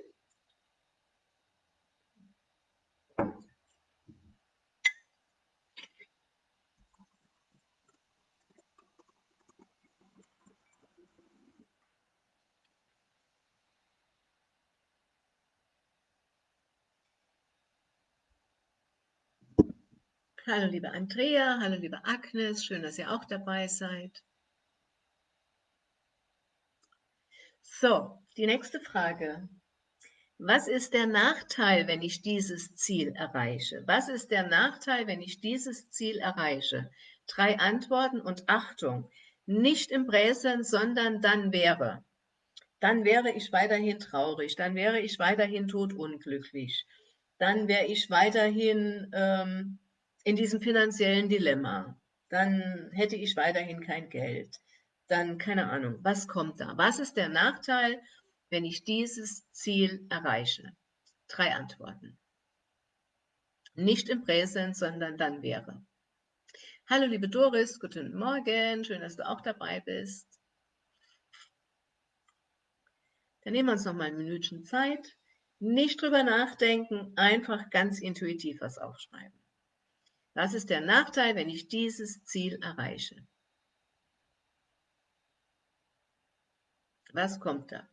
Hallo liebe Andrea, hallo liebe Agnes, schön, dass ihr auch dabei seid. So, die nächste Frage. Was ist der Nachteil, wenn ich dieses Ziel erreiche? Was ist der Nachteil, wenn ich dieses Ziel erreiche? Drei Antworten und Achtung, nicht im Präsens, sondern dann wäre. Dann wäre ich weiterhin traurig, dann wäre ich weiterhin todunglücklich, dann wäre ich weiterhin ähm, in diesem finanziellen Dilemma, dann hätte ich weiterhin kein Geld, dann keine Ahnung, was kommt da? Was ist der Nachteil, wenn ich dieses Ziel erreiche? Drei Antworten. Nicht im Präsens, sondern dann wäre. Hallo liebe Doris, guten Morgen, schön, dass du auch dabei bist. Dann nehmen wir uns noch mal ein Minütchen Zeit. Nicht drüber nachdenken, einfach ganz intuitiv was aufschreiben. Was ist der Nachteil, wenn ich dieses Ziel erreiche? Was kommt da?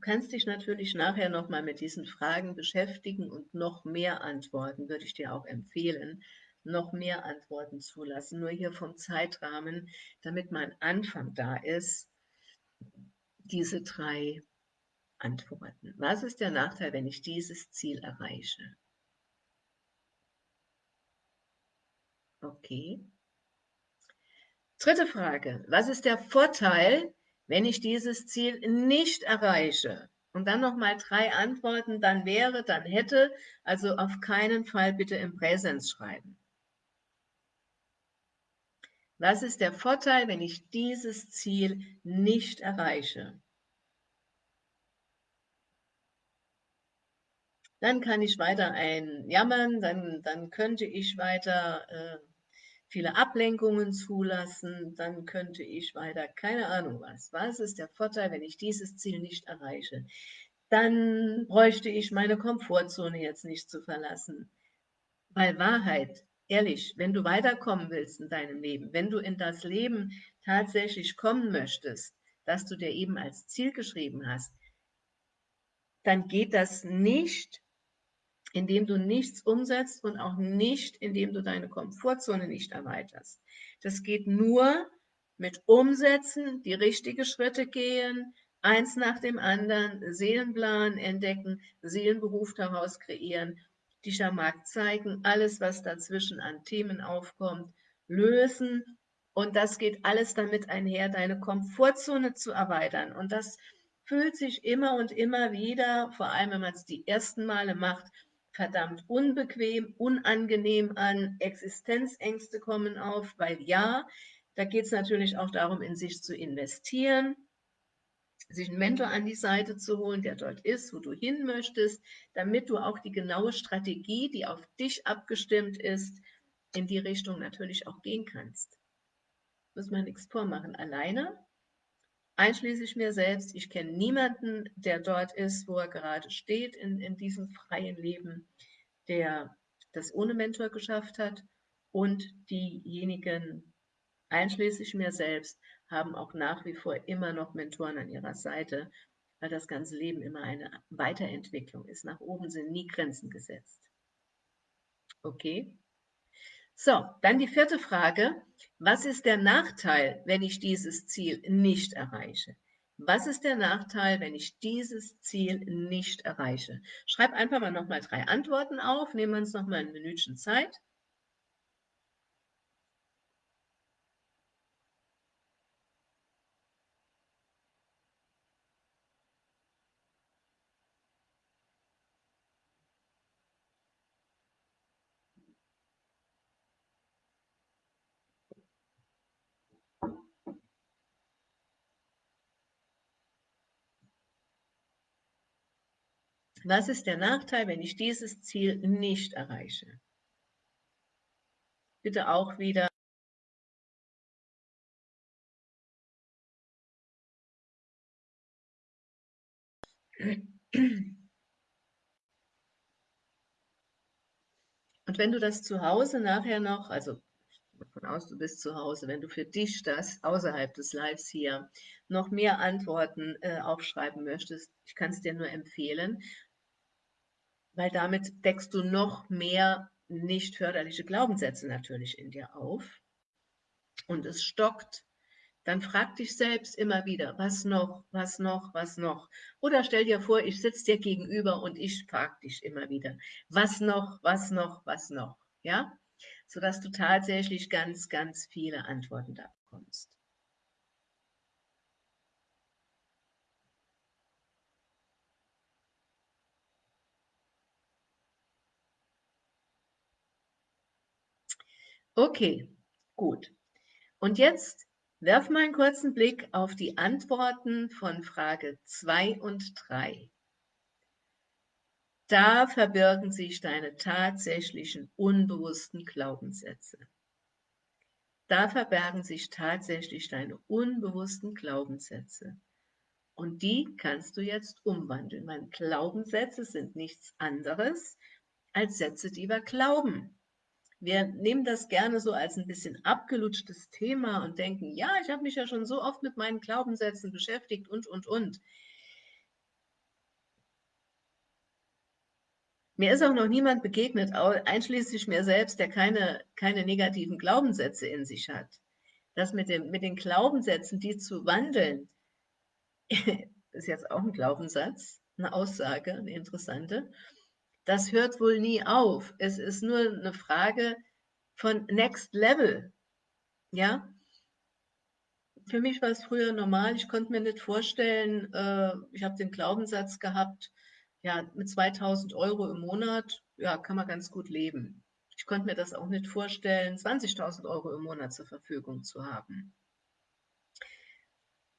Du kannst dich natürlich nachher nochmal mit diesen Fragen beschäftigen und noch mehr Antworten, würde ich dir auch empfehlen, noch mehr Antworten zulassen. Nur hier vom Zeitrahmen, damit mein Anfang da ist, diese drei Antworten. Was ist der Nachteil, wenn ich dieses Ziel erreiche? Okay. Dritte Frage. Was ist der Vorteil, wenn ich dieses Ziel nicht erreiche, und dann nochmal drei Antworten, dann wäre, dann hätte, also auf keinen Fall bitte im Präsens schreiben. Was ist der Vorteil, wenn ich dieses Ziel nicht erreiche? Dann kann ich weiter einjammern, dann, dann könnte ich weiter äh, viele Ablenkungen zulassen, dann könnte ich weiter, keine Ahnung was. Was ist der Vorteil, wenn ich dieses Ziel nicht erreiche? Dann bräuchte ich meine Komfortzone jetzt nicht zu verlassen. Weil Wahrheit, ehrlich, wenn du weiterkommen willst in deinem Leben, wenn du in das Leben tatsächlich kommen möchtest, das du dir eben als Ziel geschrieben hast, dann geht das nicht indem du nichts umsetzt und auch nicht, indem du deine Komfortzone nicht erweiterst. Das geht nur mit Umsetzen, die richtigen Schritte gehen, eins nach dem anderen, Seelenplan entdecken, Seelenberuf daraus kreieren, dich am Markt zeigen, alles, was dazwischen an Themen aufkommt, lösen. Und das geht alles damit einher, deine Komfortzone zu erweitern. Und das fühlt sich immer und immer wieder, vor allem wenn man es die ersten Male macht, verdammt unbequem, unangenehm an, Existenzängste kommen auf, weil ja, da geht es natürlich auch darum, in sich zu investieren, sich einen Mentor an die Seite zu holen, der dort ist, wo du hin möchtest, damit du auch die genaue Strategie, die auf dich abgestimmt ist, in die Richtung natürlich auch gehen kannst. Muss man nichts vormachen. Alleine einschließlich mir selbst. Ich kenne niemanden, der dort ist, wo er gerade steht, in, in diesem freien Leben, der das ohne Mentor geschafft hat. Und diejenigen, einschließlich mir selbst, haben auch nach wie vor immer noch Mentoren an ihrer Seite, weil das ganze Leben immer eine Weiterentwicklung ist. Nach oben sind nie Grenzen gesetzt. Okay? So, dann die vierte Frage. Was ist der Nachteil, wenn ich dieses Ziel nicht erreiche? Was ist der Nachteil, wenn ich dieses Ziel nicht erreiche? Schreib einfach mal nochmal drei Antworten auf. Nehmen wir uns nochmal ein Minütchen Zeit. Was ist der Nachteil, wenn ich dieses Ziel nicht erreiche? Bitte auch wieder Und wenn du das zu Hause nachher noch, also davon aus, du bist zu Hause, wenn du für dich das außerhalb des Lives hier noch mehr Antworten äh, aufschreiben möchtest, ich kann es dir nur empfehlen, weil damit deckst du noch mehr nicht förderliche Glaubenssätze natürlich in dir auf und es stockt, dann frag dich selbst immer wieder, was noch, was noch, was noch. Oder stell dir vor, ich sitze dir gegenüber und ich frag dich immer wieder, was noch, was noch, was noch. Ja, sodass du tatsächlich ganz, ganz viele Antworten da bekommst. Okay, gut. Und jetzt werf mal einen kurzen Blick auf die Antworten von Frage 2 und 3. Da verbirgen sich deine tatsächlichen unbewussten Glaubenssätze. Da verbergen sich tatsächlich deine unbewussten Glaubenssätze. Und die kannst du jetzt umwandeln. Meine Glaubenssätze sind nichts anderes als Sätze, die wir glauben. Wir nehmen das gerne so als ein bisschen abgelutschtes Thema und denken, ja, ich habe mich ja schon so oft mit meinen Glaubenssätzen beschäftigt und, und, und. Mir ist auch noch niemand begegnet, einschließlich mir selbst, der keine, keine negativen Glaubenssätze in sich hat. Das mit, dem, mit den Glaubenssätzen, die zu wandeln, (laughs) ist jetzt auch ein Glaubenssatz, eine Aussage, eine interessante das hört wohl nie auf. Es ist nur eine Frage von Next Level. Ja? Für mich war es früher normal. Ich konnte mir nicht vorstellen, äh, ich habe den Glaubenssatz gehabt, ja, mit 2000 Euro im Monat, ja, kann man ganz gut leben. Ich konnte mir das auch nicht vorstellen, 20.000 Euro im Monat zur Verfügung zu haben.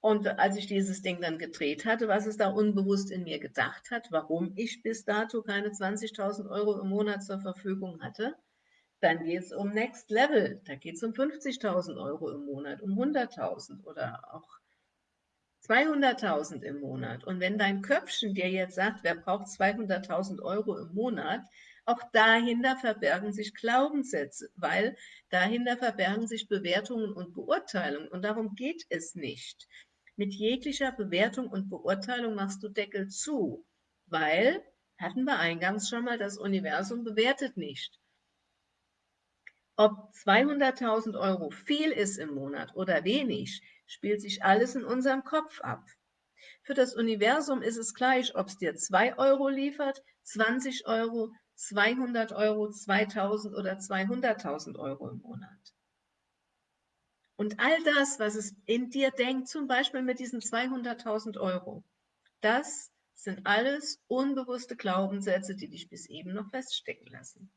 Und als ich dieses Ding dann gedreht hatte, was es da unbewusst in mir gedacht hat, warum ich bis dato keine 20.000 Euro im Monat zur Verfügung hatte, dann geht es um Next Level. Da geht es um 50.000 Euro im Monat, um 100.000 oder auch 200.000 im Monat. Und wenn dein Köpfchen dir jetzt sagt, wer braucht 200.000 Euro im Monat, auch dahinter verbergen sich Glaubenssätze, weil dahinter verbergen sich Bewertungen und Beurteilungen. Und darum geht es nicht. Mit jeglicher Bewertung und Beurteilung machst du Deckel zu, weil, hatten wir eingangs schon mal, das Universum bewertet nicht. Ob 200.000 Euro viel ist im Monat oder wenig, spielt sich alles in unserem Kopf ab. Für das Universum ist es gleich, ob es dir 2 Euro liefert, 20 Euro, 200 Euro, 2000 oder 200.000 Euro im Monat. Und all das, was es in dir denkt, zum Beispiel mit diesen 200.000 Euro, das sind alles unbewusste Glaubenssätze, die dich bis eben noch feststecken lassen,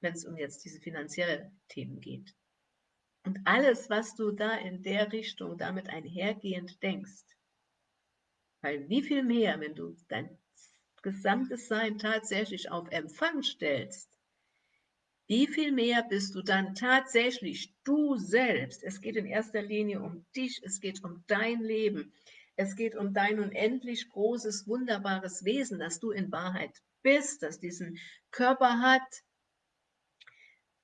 wenn es um jetzt diese finanziellen Themen geht. Und alles, was du da in der Richtung damit einhergehend denkst, weil wie viel mehr, wenn du dein gesamtes Sein tatsächlich auf Empfang stellst, wie viel mehr bist du dann tatsächlich du selbst? Es geht in erster Linie um dich, es geht um dein Leben, es geht um dein unendlich großes, wunderbares Wesen, das du in Wahrheit bist, das diesen Körper hat,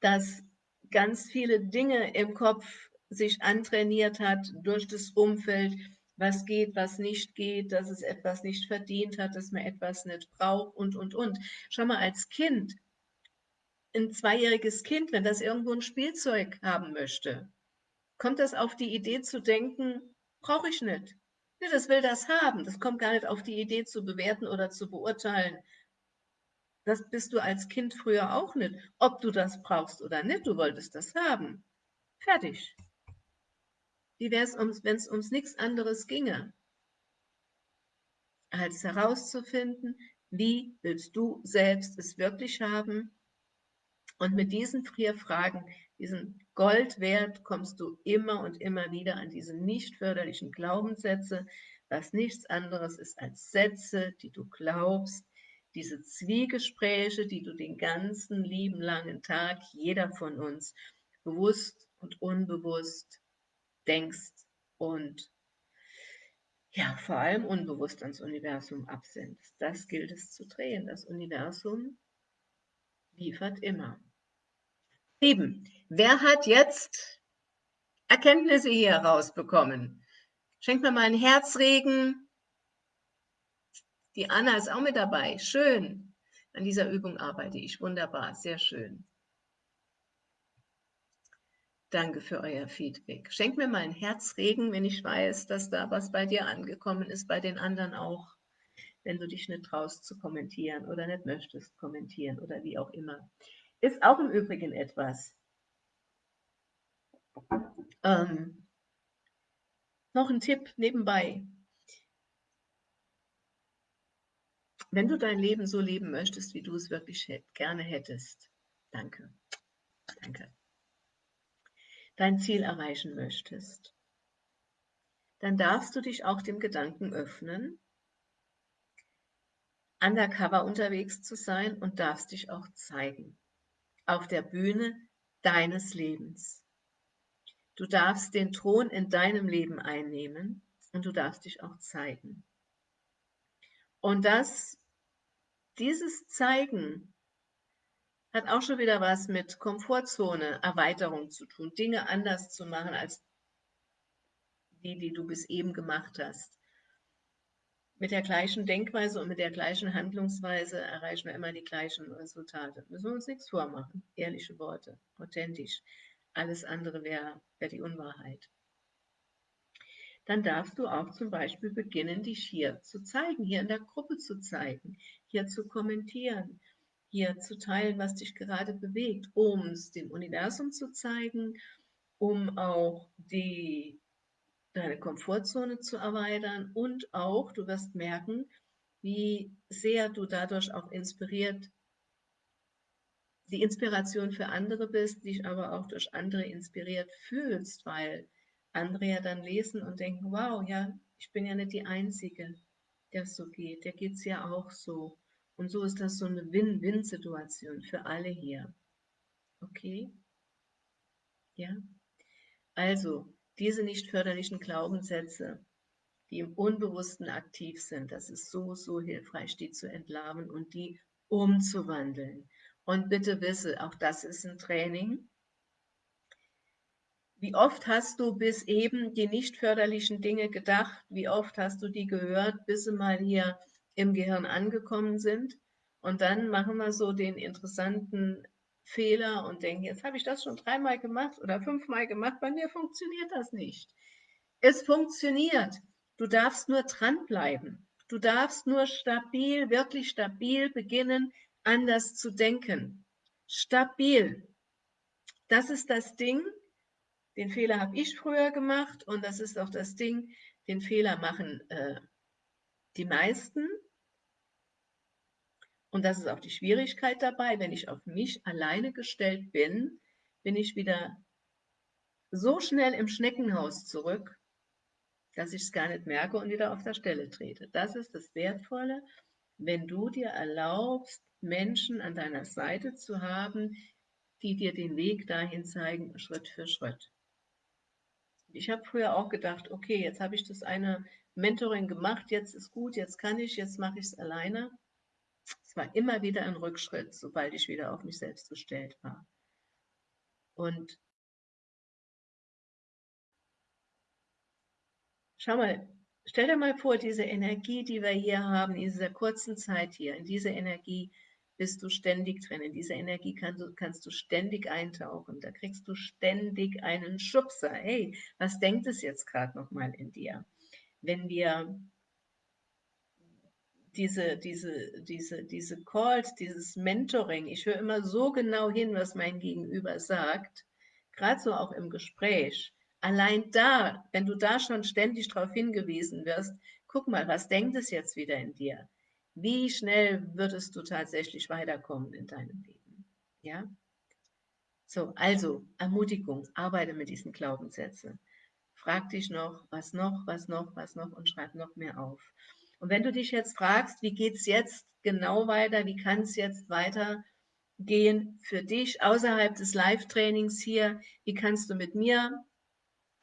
das ganz viele Dinge im Kopf sich antrainiert hat durch das Umfeld, was geht, was nicht geht, dass es etwas nicht verdient hat, dass man etwas nicht braucht und, und, und. Schau mal, als Kind ein zweijähriges Kind, wenn das irgendwo ein Spielzeug haben möchte, kommt das auf die Idee zu denken, brauche ich nicht. Nee, das will das haben. Das kommt gar nicht auf die Idee zu bewerten oder zu beurteilen. Das bist du als Kind früher auch nicht. Ob du das brauchst oder nicht, du wolltest das haben. Fertig. Wie wäre es, wenn es ums nichts anderes ginge, als herauszufinden, wie willst du selbst es wirklich haben? Und mit diesen vier Fragen, diesen Goldwert, kommst du immer und immer wieder an diese nicht förderlichen Glaubenssätze, was nichts anderes ist als Sätze, die du glaubst, diese Zwiegespräche, die du den ganzen lieben langen Tag, jeder von uns, bewusst und unbewusst denkst und ja, vor allem unbewusst ans Universum absendest. Das gilt es zu drehen. Das Universum liefert immer. Lieben, wer hat jetzt Erkenntnisse hier rausbekommen? Schenkt mir mal einen Herzregen. Die Anna ist auch mit dabei. Schön. An dieser Übung arbeite ich. Wunderbar. Sehr schön. Danke für euer Feedback. Schenk mir mal ein Herzregen, wenn ich weiß, dass da was bei dir angekommen ist, bei den anderen auch, wenn du dich nicht traust zu kommentieren oder nicht möchtest kommentieren oder wie auch immer. Ist auch im Übrigen etwas. Ähm, noch ein Tipp nebenbei. Wenn du dein Leben so leben möchtest, wie du es wirklich gerne hättest, danke, danke dein Ziel erreichen möchtest, dann darfst du dich auch dem Gedanken öffnen, undercover unterwegs zu sein und darfst dich auch zeigen auf der Bühne deines Lebens. Du darfst den Thron in deinem Leben einnehmen und du darfst dich auch zeigen. Und das, dieses Zeigen hat auch schon wieder was mit Komfortzone, Erweiterung zu tun, Dinge anders zu machen als die, die du bis eben gemacht hast. Mit der gleichen Denkweise und mit der gleichen Handlungsweise erreichen wir immer die gleichen Resultate. Müssen wir uns nichts vormachen. Ehrliche Worte, authentisch. Alles andere wäre wär die Unwahrheit. Dann darfst du auch zum Beispiel beginnen, dich hier zu zeigen, hier in der Gruppe zu zeigen, hier zu kommentieren, hier zu teilen, was dich gerade bewegt, um es dem Universum zu zeigen, um auch die, deine Komfortzone zu erweitern und auch, du wirst merken, wie sehr du dadurch auch inspiriert, die Inspiration für andere bist, dich aber auch durch andere inspiriert fühlst, weil andere ja dann lesen und denken, wow, ja, ich bin ja nicht die Einzige, der so geht, der geht es ja auch so. Und so ist das so eine Win-Win-Situation für alle hier. Okay? Ja? Also, diese nicht förderlichen Glaubenssätze, die im Unbewussten aktiv sind, das ist so, so hilfreich, die zu entlarven und die umzuwandeln. Und bitte wisse, auch das ist ein Training. Wie oft hast du bis eben die nicht förderlichen Dinge gedacht? Wie oft hast du die gehört, bis sie mal hier im Gehirn angekommen sind. Und dann machen wir so den interessanten Fehler und denken, jetzt habe ich das schon dreimal gemacht oder fünfmal gemacht, bei mir funktioniert das nicht. Es funktioniert. Du darfst nur dranbleiben. Du darfst nur stabil, wirklich stabil beginnen, anders zu denken. Stabil. Das ist das Ding. Den Fehler habe ich früher gemacht und das ist auch das Ding, den Fehler machen äh, die meisten. Und das ist auch die Schwierigkeit dabei, wenn ich auf mich alleine gestellt bin, bin ich wieder so schnell im Schneckenhaus zurück, dass ich es gar nicht merke und wieder auf der Stelle trete. Das ist das Wertvolle, wenn du dir erlaubst, Menschen an deiner Seite zu haben, die dir den Weg dahin zeigen, Schritt für Schritt. Ich habe früher auch gedacht, okay, jetzt habe ich das eine Mentoring gemacht, jetzt ist gut, jetzt kann ich, jetzt mache ich es alleine. War immer wieder ein Rückschritt, sobald ich wieder auf mich selbst gestellt war. Und schau mal, stell dir mal vor, diese Energie, die wir hier haben, in dieser kurzen Zeit hier, in dieser Energie bist du ständig drin. In diese Energie kannst du, kannst du ständig eintauchen. Da kriegst du ständig einen Schubser. Hey, was denkt es jetzt gerade nochmal in dir? Wenn wir diese, diese, diese, diese Calls, dieses Mentoring, ich höre immer so genau hin, was mein Gegenüber sagt, gerade so auch im Gespräch. Allein da, wenn du da schon ständig darauf hingewiesen wirst, guck mal, was denkt es jetzt wieder in dir? Wie schnell würdest du tatsächlich weiterkommen in deinem Leben? Ja? So, also Ermutigung, arbeite mit diesen Glaubenssätzen. Frag dich noch, was noch, was noch, was noch und schreib noch mehr auf. Und wenn du dich jetzt fragst, wie geht es jetzt genau weiter, wie kann es jetzt weitergehen für dich außerhalb des Live-Trainings hier, wie kannst du mit mir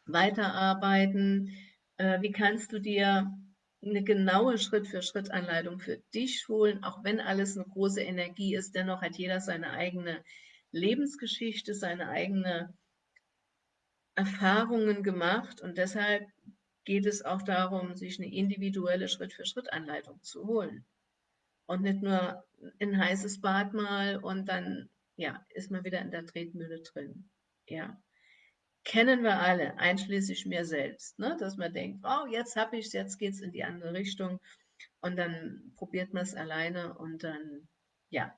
weiterarbeiten, äh, wie kannst du dir eine genaue Schritt-für-Schritt-Anleitung für dich holen, auch wenn alles eine große Energie ist, dennoch hat jeder seine eigene Lebensgeschichte, seine eigene Erfahrungen gemacht. Und deshalb geht es auch darum, sich eine individuelle Schritt-für-Schritt-Anleitung zu holen und nicht nur ein heißes Bad mal und dann ja, ist man wieder in der Tretmühle drin. Ja kennen wir alle, einschließlich mir selbst, ne? dass man denkt, oh, jetzt habe ich es, jetzt geht es in die andere Richtung und dann probiert man es alleine und dann, ja,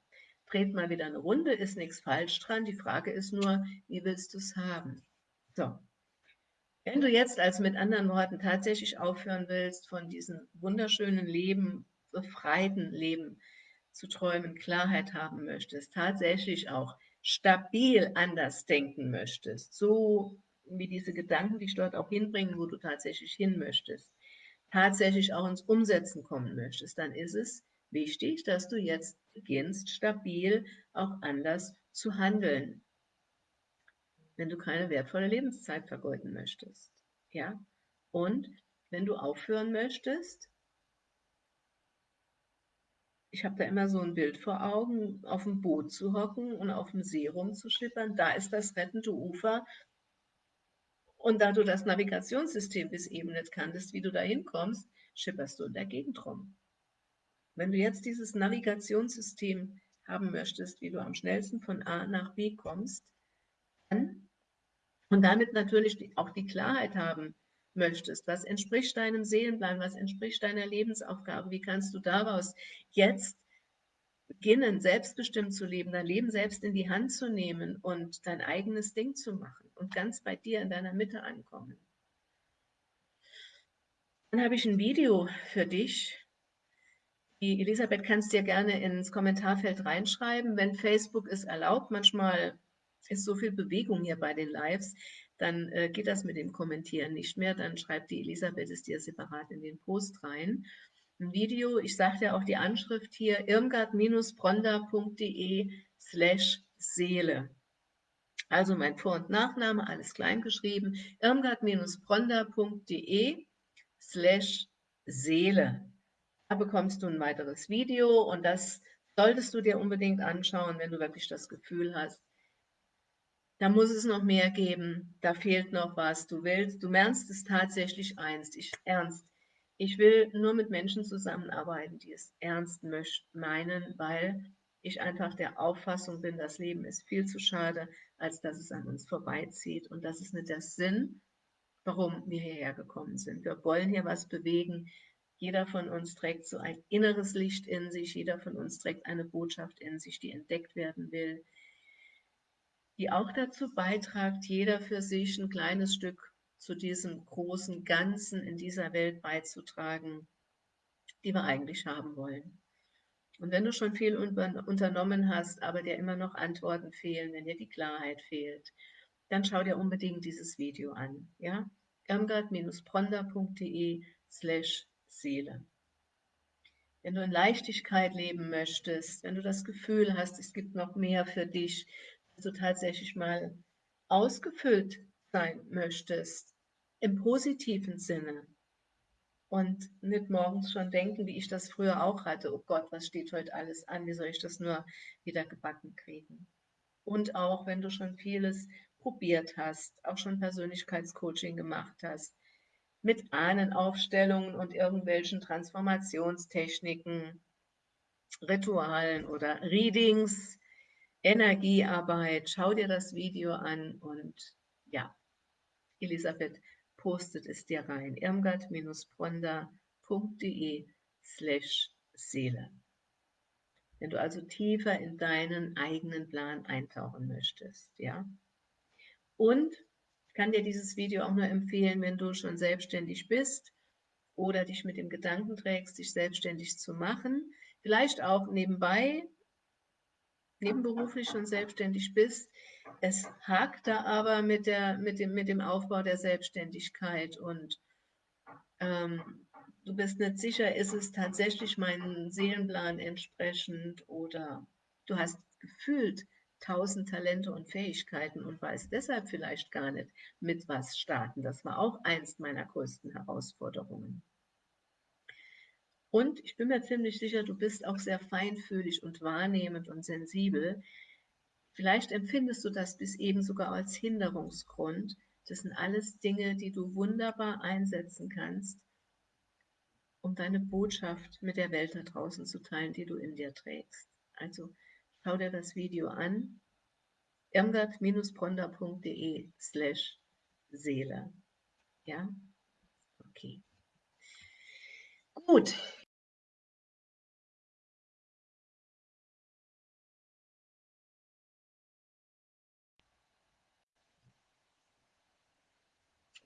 dreht man wieder eine Runde, ist nichts falsch dran. Die Frage ist nur, wie willst du es haben? So, wenn du jetzt also mit anderen Worten tatsächlich aufhören willst, von diesem wunderschönen Leben, befreiten Leben zu träumen, Klarheit haben möchtest, tatsächlich auch stabil anders denken möchtest, so wie diese Gedanken dich dort auch hinbringen, wo du tatsächlich hin möchtest, tatsächlich auch ins Umsetzen kommen möchtest, dann ist es wichtig, dass du jetzt beginnst, stabil auch anders zu handeln, wenn du keine wertvolle Lebenszeit vergeuden möchtest. Ja? Und wenn du aufhören möchtest, ich habe da immer so ein Bild vor Augen, auf dem Boot zu hocken und auf dem See rumzuschippern. Da ist das rettende Ufer. Und da du das Navigationssystem bis eben nicht kanntest, wie du da hinkommst, schipperst du in der Gegend rum. Wenn du jetzt dieses Navigationssystem haben möchtest, wie du am schnellsten von A nach B kommst, und damit natürlich auch die Klarheit haben möchtest, was entspricht deinem Seelenplan, was entspricht deiner Lebensaufgabe, wie kannst du daraus jetzt beginnen, selbstbestimmt zu leben, dein Leben selbst in die Hand zu nehmen und dein eigenes Ding zu machen und ganz bei dir in deiner Mitte ankommen. Dann habe ich ein Video für dich. Die Elisabeth kannst dir gerne ins Kommentarfeld reinschreiben, wenn Facebook es erlaubt. Manchmal ist so viel Bewegung hier bei den Lives, dann äh, geht das mit dem Kommentieren nicht mehr. Dann schreibt die Elisabeth es dir separat in den Post rein. Ein Video, ich sagte ja auch die Anschrift hier, irmgard-bronda.de slash Seele. Also mein Vor- und Nachname, alles klein geschrieben, irmgard-bronda.de slash Seele. Da bekommst du ein weiteres Video und das solltest du dir unbedingt anschauen, wenn du wirklich das Gefühl hast, da muss es noch mehr geben, da fehlt noch was, du willst, du mernst es tatsächlich ernst, ich, ernst. Ich will nur mit Menschen zusammenarbeiten, die es ernst meinen, weil ich einfach der Auffassung bin, das Leben ist viel zu schade, als dass es an uns vorbeizieht. Und das ist nicht der Sinn, warum wir hierher gekommen sind. Wir wollen hier was bewegen. Jeder von uns trägt so ein inneres Licht in sich. Jeder von uns trägt eine Botschaft in sich, die entdeckt werden will die auch dazu beitragt, jeder für sich ein kleines Stück zu diesem großen Ganzen in dieser Welt beizutragen, die wir eigentlich haben wollen. Und wenn du schon viel unternommen hast, aber dir immer noch Antworten fehlen, wenn dir die Klarheit fehlt, dann schau dir unbedingt dieses Video an. Ja? irmgard-pronda.de slash Seele. Wenn du in Leichtigkeit leben möchtest, wenn du das Gefühl hast, es gibt noch mehr für dich, du tatsächlich mal ausgefüllt sein möchtest, im positiven Sinne und nicht morgens schon denken, wie ich das früher auch hatte, oh Gott, was steht heute alles an, wie soll ich das nur wieder gebacken kriegen. Und auch wenn du schon vieles probiert hast, auch schon Persönlichkeitscoaching gemacht hast, mit Ahnenaufstellungen und irgendwelchen Transformationstechniken, Ritualen oder Readings, Energiearbeit. Schau dir das Video an und ja, Elisabeth postet es dir rein. irmgard-bronda.de slash Seele. Wenn du also tiefer in deinen eigenen Plan eintauchen möchtest, ja. Und ich kann dir dieses Video auch nur empfehlen, wenn du schon selbstständig bist oder dich mit dem Gedanken trägst, dich selbstständig zu machen, vielleicht auch nebenbei, nebenberuflich schon selbstständig bist. Es hakt da aber mit, der, mit, dem, mit dem Aufbau der Selbstständigkeit und ähm, du bist nicht sicher, ist es tatsächlich meinem Seelenplan entsprechend oder du hast gefühlt tausend Talente und Fähigkeiten und weiß deshalb vielleicht gar nicht, mit was starten. Das war auch eins meiner größten Herausforderungen. Und ich bin mir ziemlich sicher, du bist auch sehr feinfühlig und wahrnehmend und sensibel. Vielleicht empfindest du das bis eben sogar als Hinderungsgrund. Das sind alles Dinge, die du wunderbar einsetzen kannst, um deine Botschaft mit der Welt da draußen zu teilen, die du in dir trägst. Also schau dir das Video an, irmgard-bronda.de slash Seele. Ja? Okay. Gut.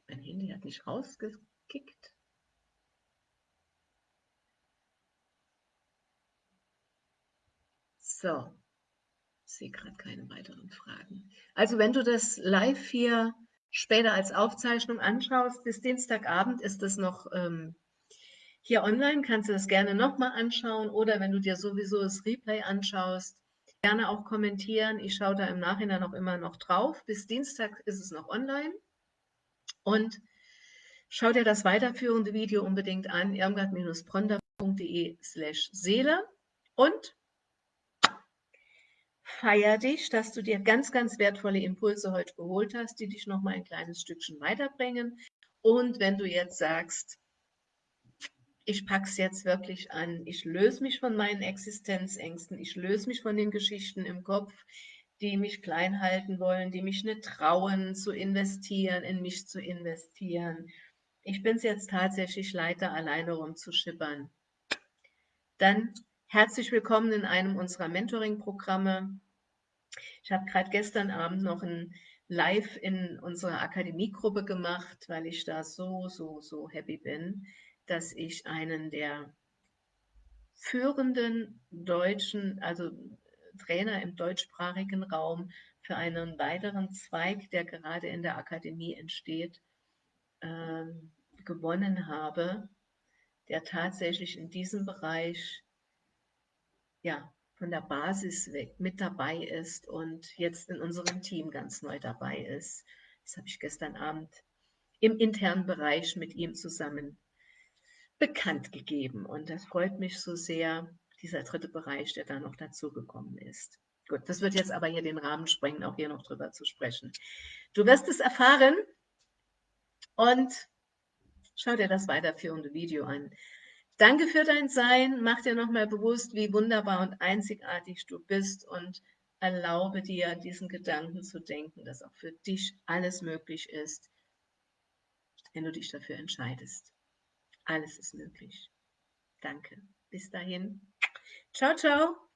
Mein Handy hat mich rausgekickt. So, ich sehe gerade keine weiteren Fragen. Also wenn du das live hier später als Aufzeichnung anschaust, bis Dienstagabend ist das noch ähm, hier online, kannst du das gerne nochmal anschauen oder wenn du dir sowieso das Replay anschaust, gerne auch kommentieren. Ich schaue da im Nachhinein auch immer noch drauf. Bis Dienstag ist es noch online. Und schau dir das weiterführende Video unbedingt an, irmgard-bronda.de slash Seele. Und feier dich, dass du dir ganz, ganz wertvolle Impulse heute geholt hast, die dich nochmal ein kleines Stückchen weiterbringen. Und wenn du jetzt sagst, ich packe es jetzt wirklich an, ich löse mich von meinen Existenzängsten, ich löse mich von den Geschichten im Kopf, die mich klein halten wollen, die mich nicht trauen zu investieren, in mich zu investieren. Ich bin es jetzt tatsächlich leiter, alleine rumzuschippern. Dann herzlich willkommen in einem unserer Mentoring-Programme. Ich habe gerade gestern Abend noch ein Live in unserer Akademiegruppe gemacht, weil ich da so, so, so happy bin, dass ich einen der führenden deutschen, also Trainer im deutschsprachigen Raum für einen weiteren Zweig, der gerade in der Akademie entsteht, äh, gewonnen habe, der tatsächlich in diesem Bereich ja, von der Basis weg mit dabei ist und jetzt in unserem Team ganz neu dabei ist. Das habe ich gestern Abend im internen Bereich mit ihm zusammen bekannt gegeben. Und das freut mich so sehr, dieser dritte Bereich, der da noch dazugekommen ist. Gut, das wird jetzt aber hier den Rahmen sprengen, auch hier noch drüber zu sprechen. Du wirst es erfahren und schau dir das weiterführende Video an. Danke für dein Sein. Mach dir nochmal bewusst, wie wunderbar und einzigartig du bist und erlaube dir, diesen Gedanken zu denken, dass auch für dich alles möglich ist, wenn du dich dafür entscheidest. Alles ist möglich. Danke. Bis dahin. Ciao, ciao.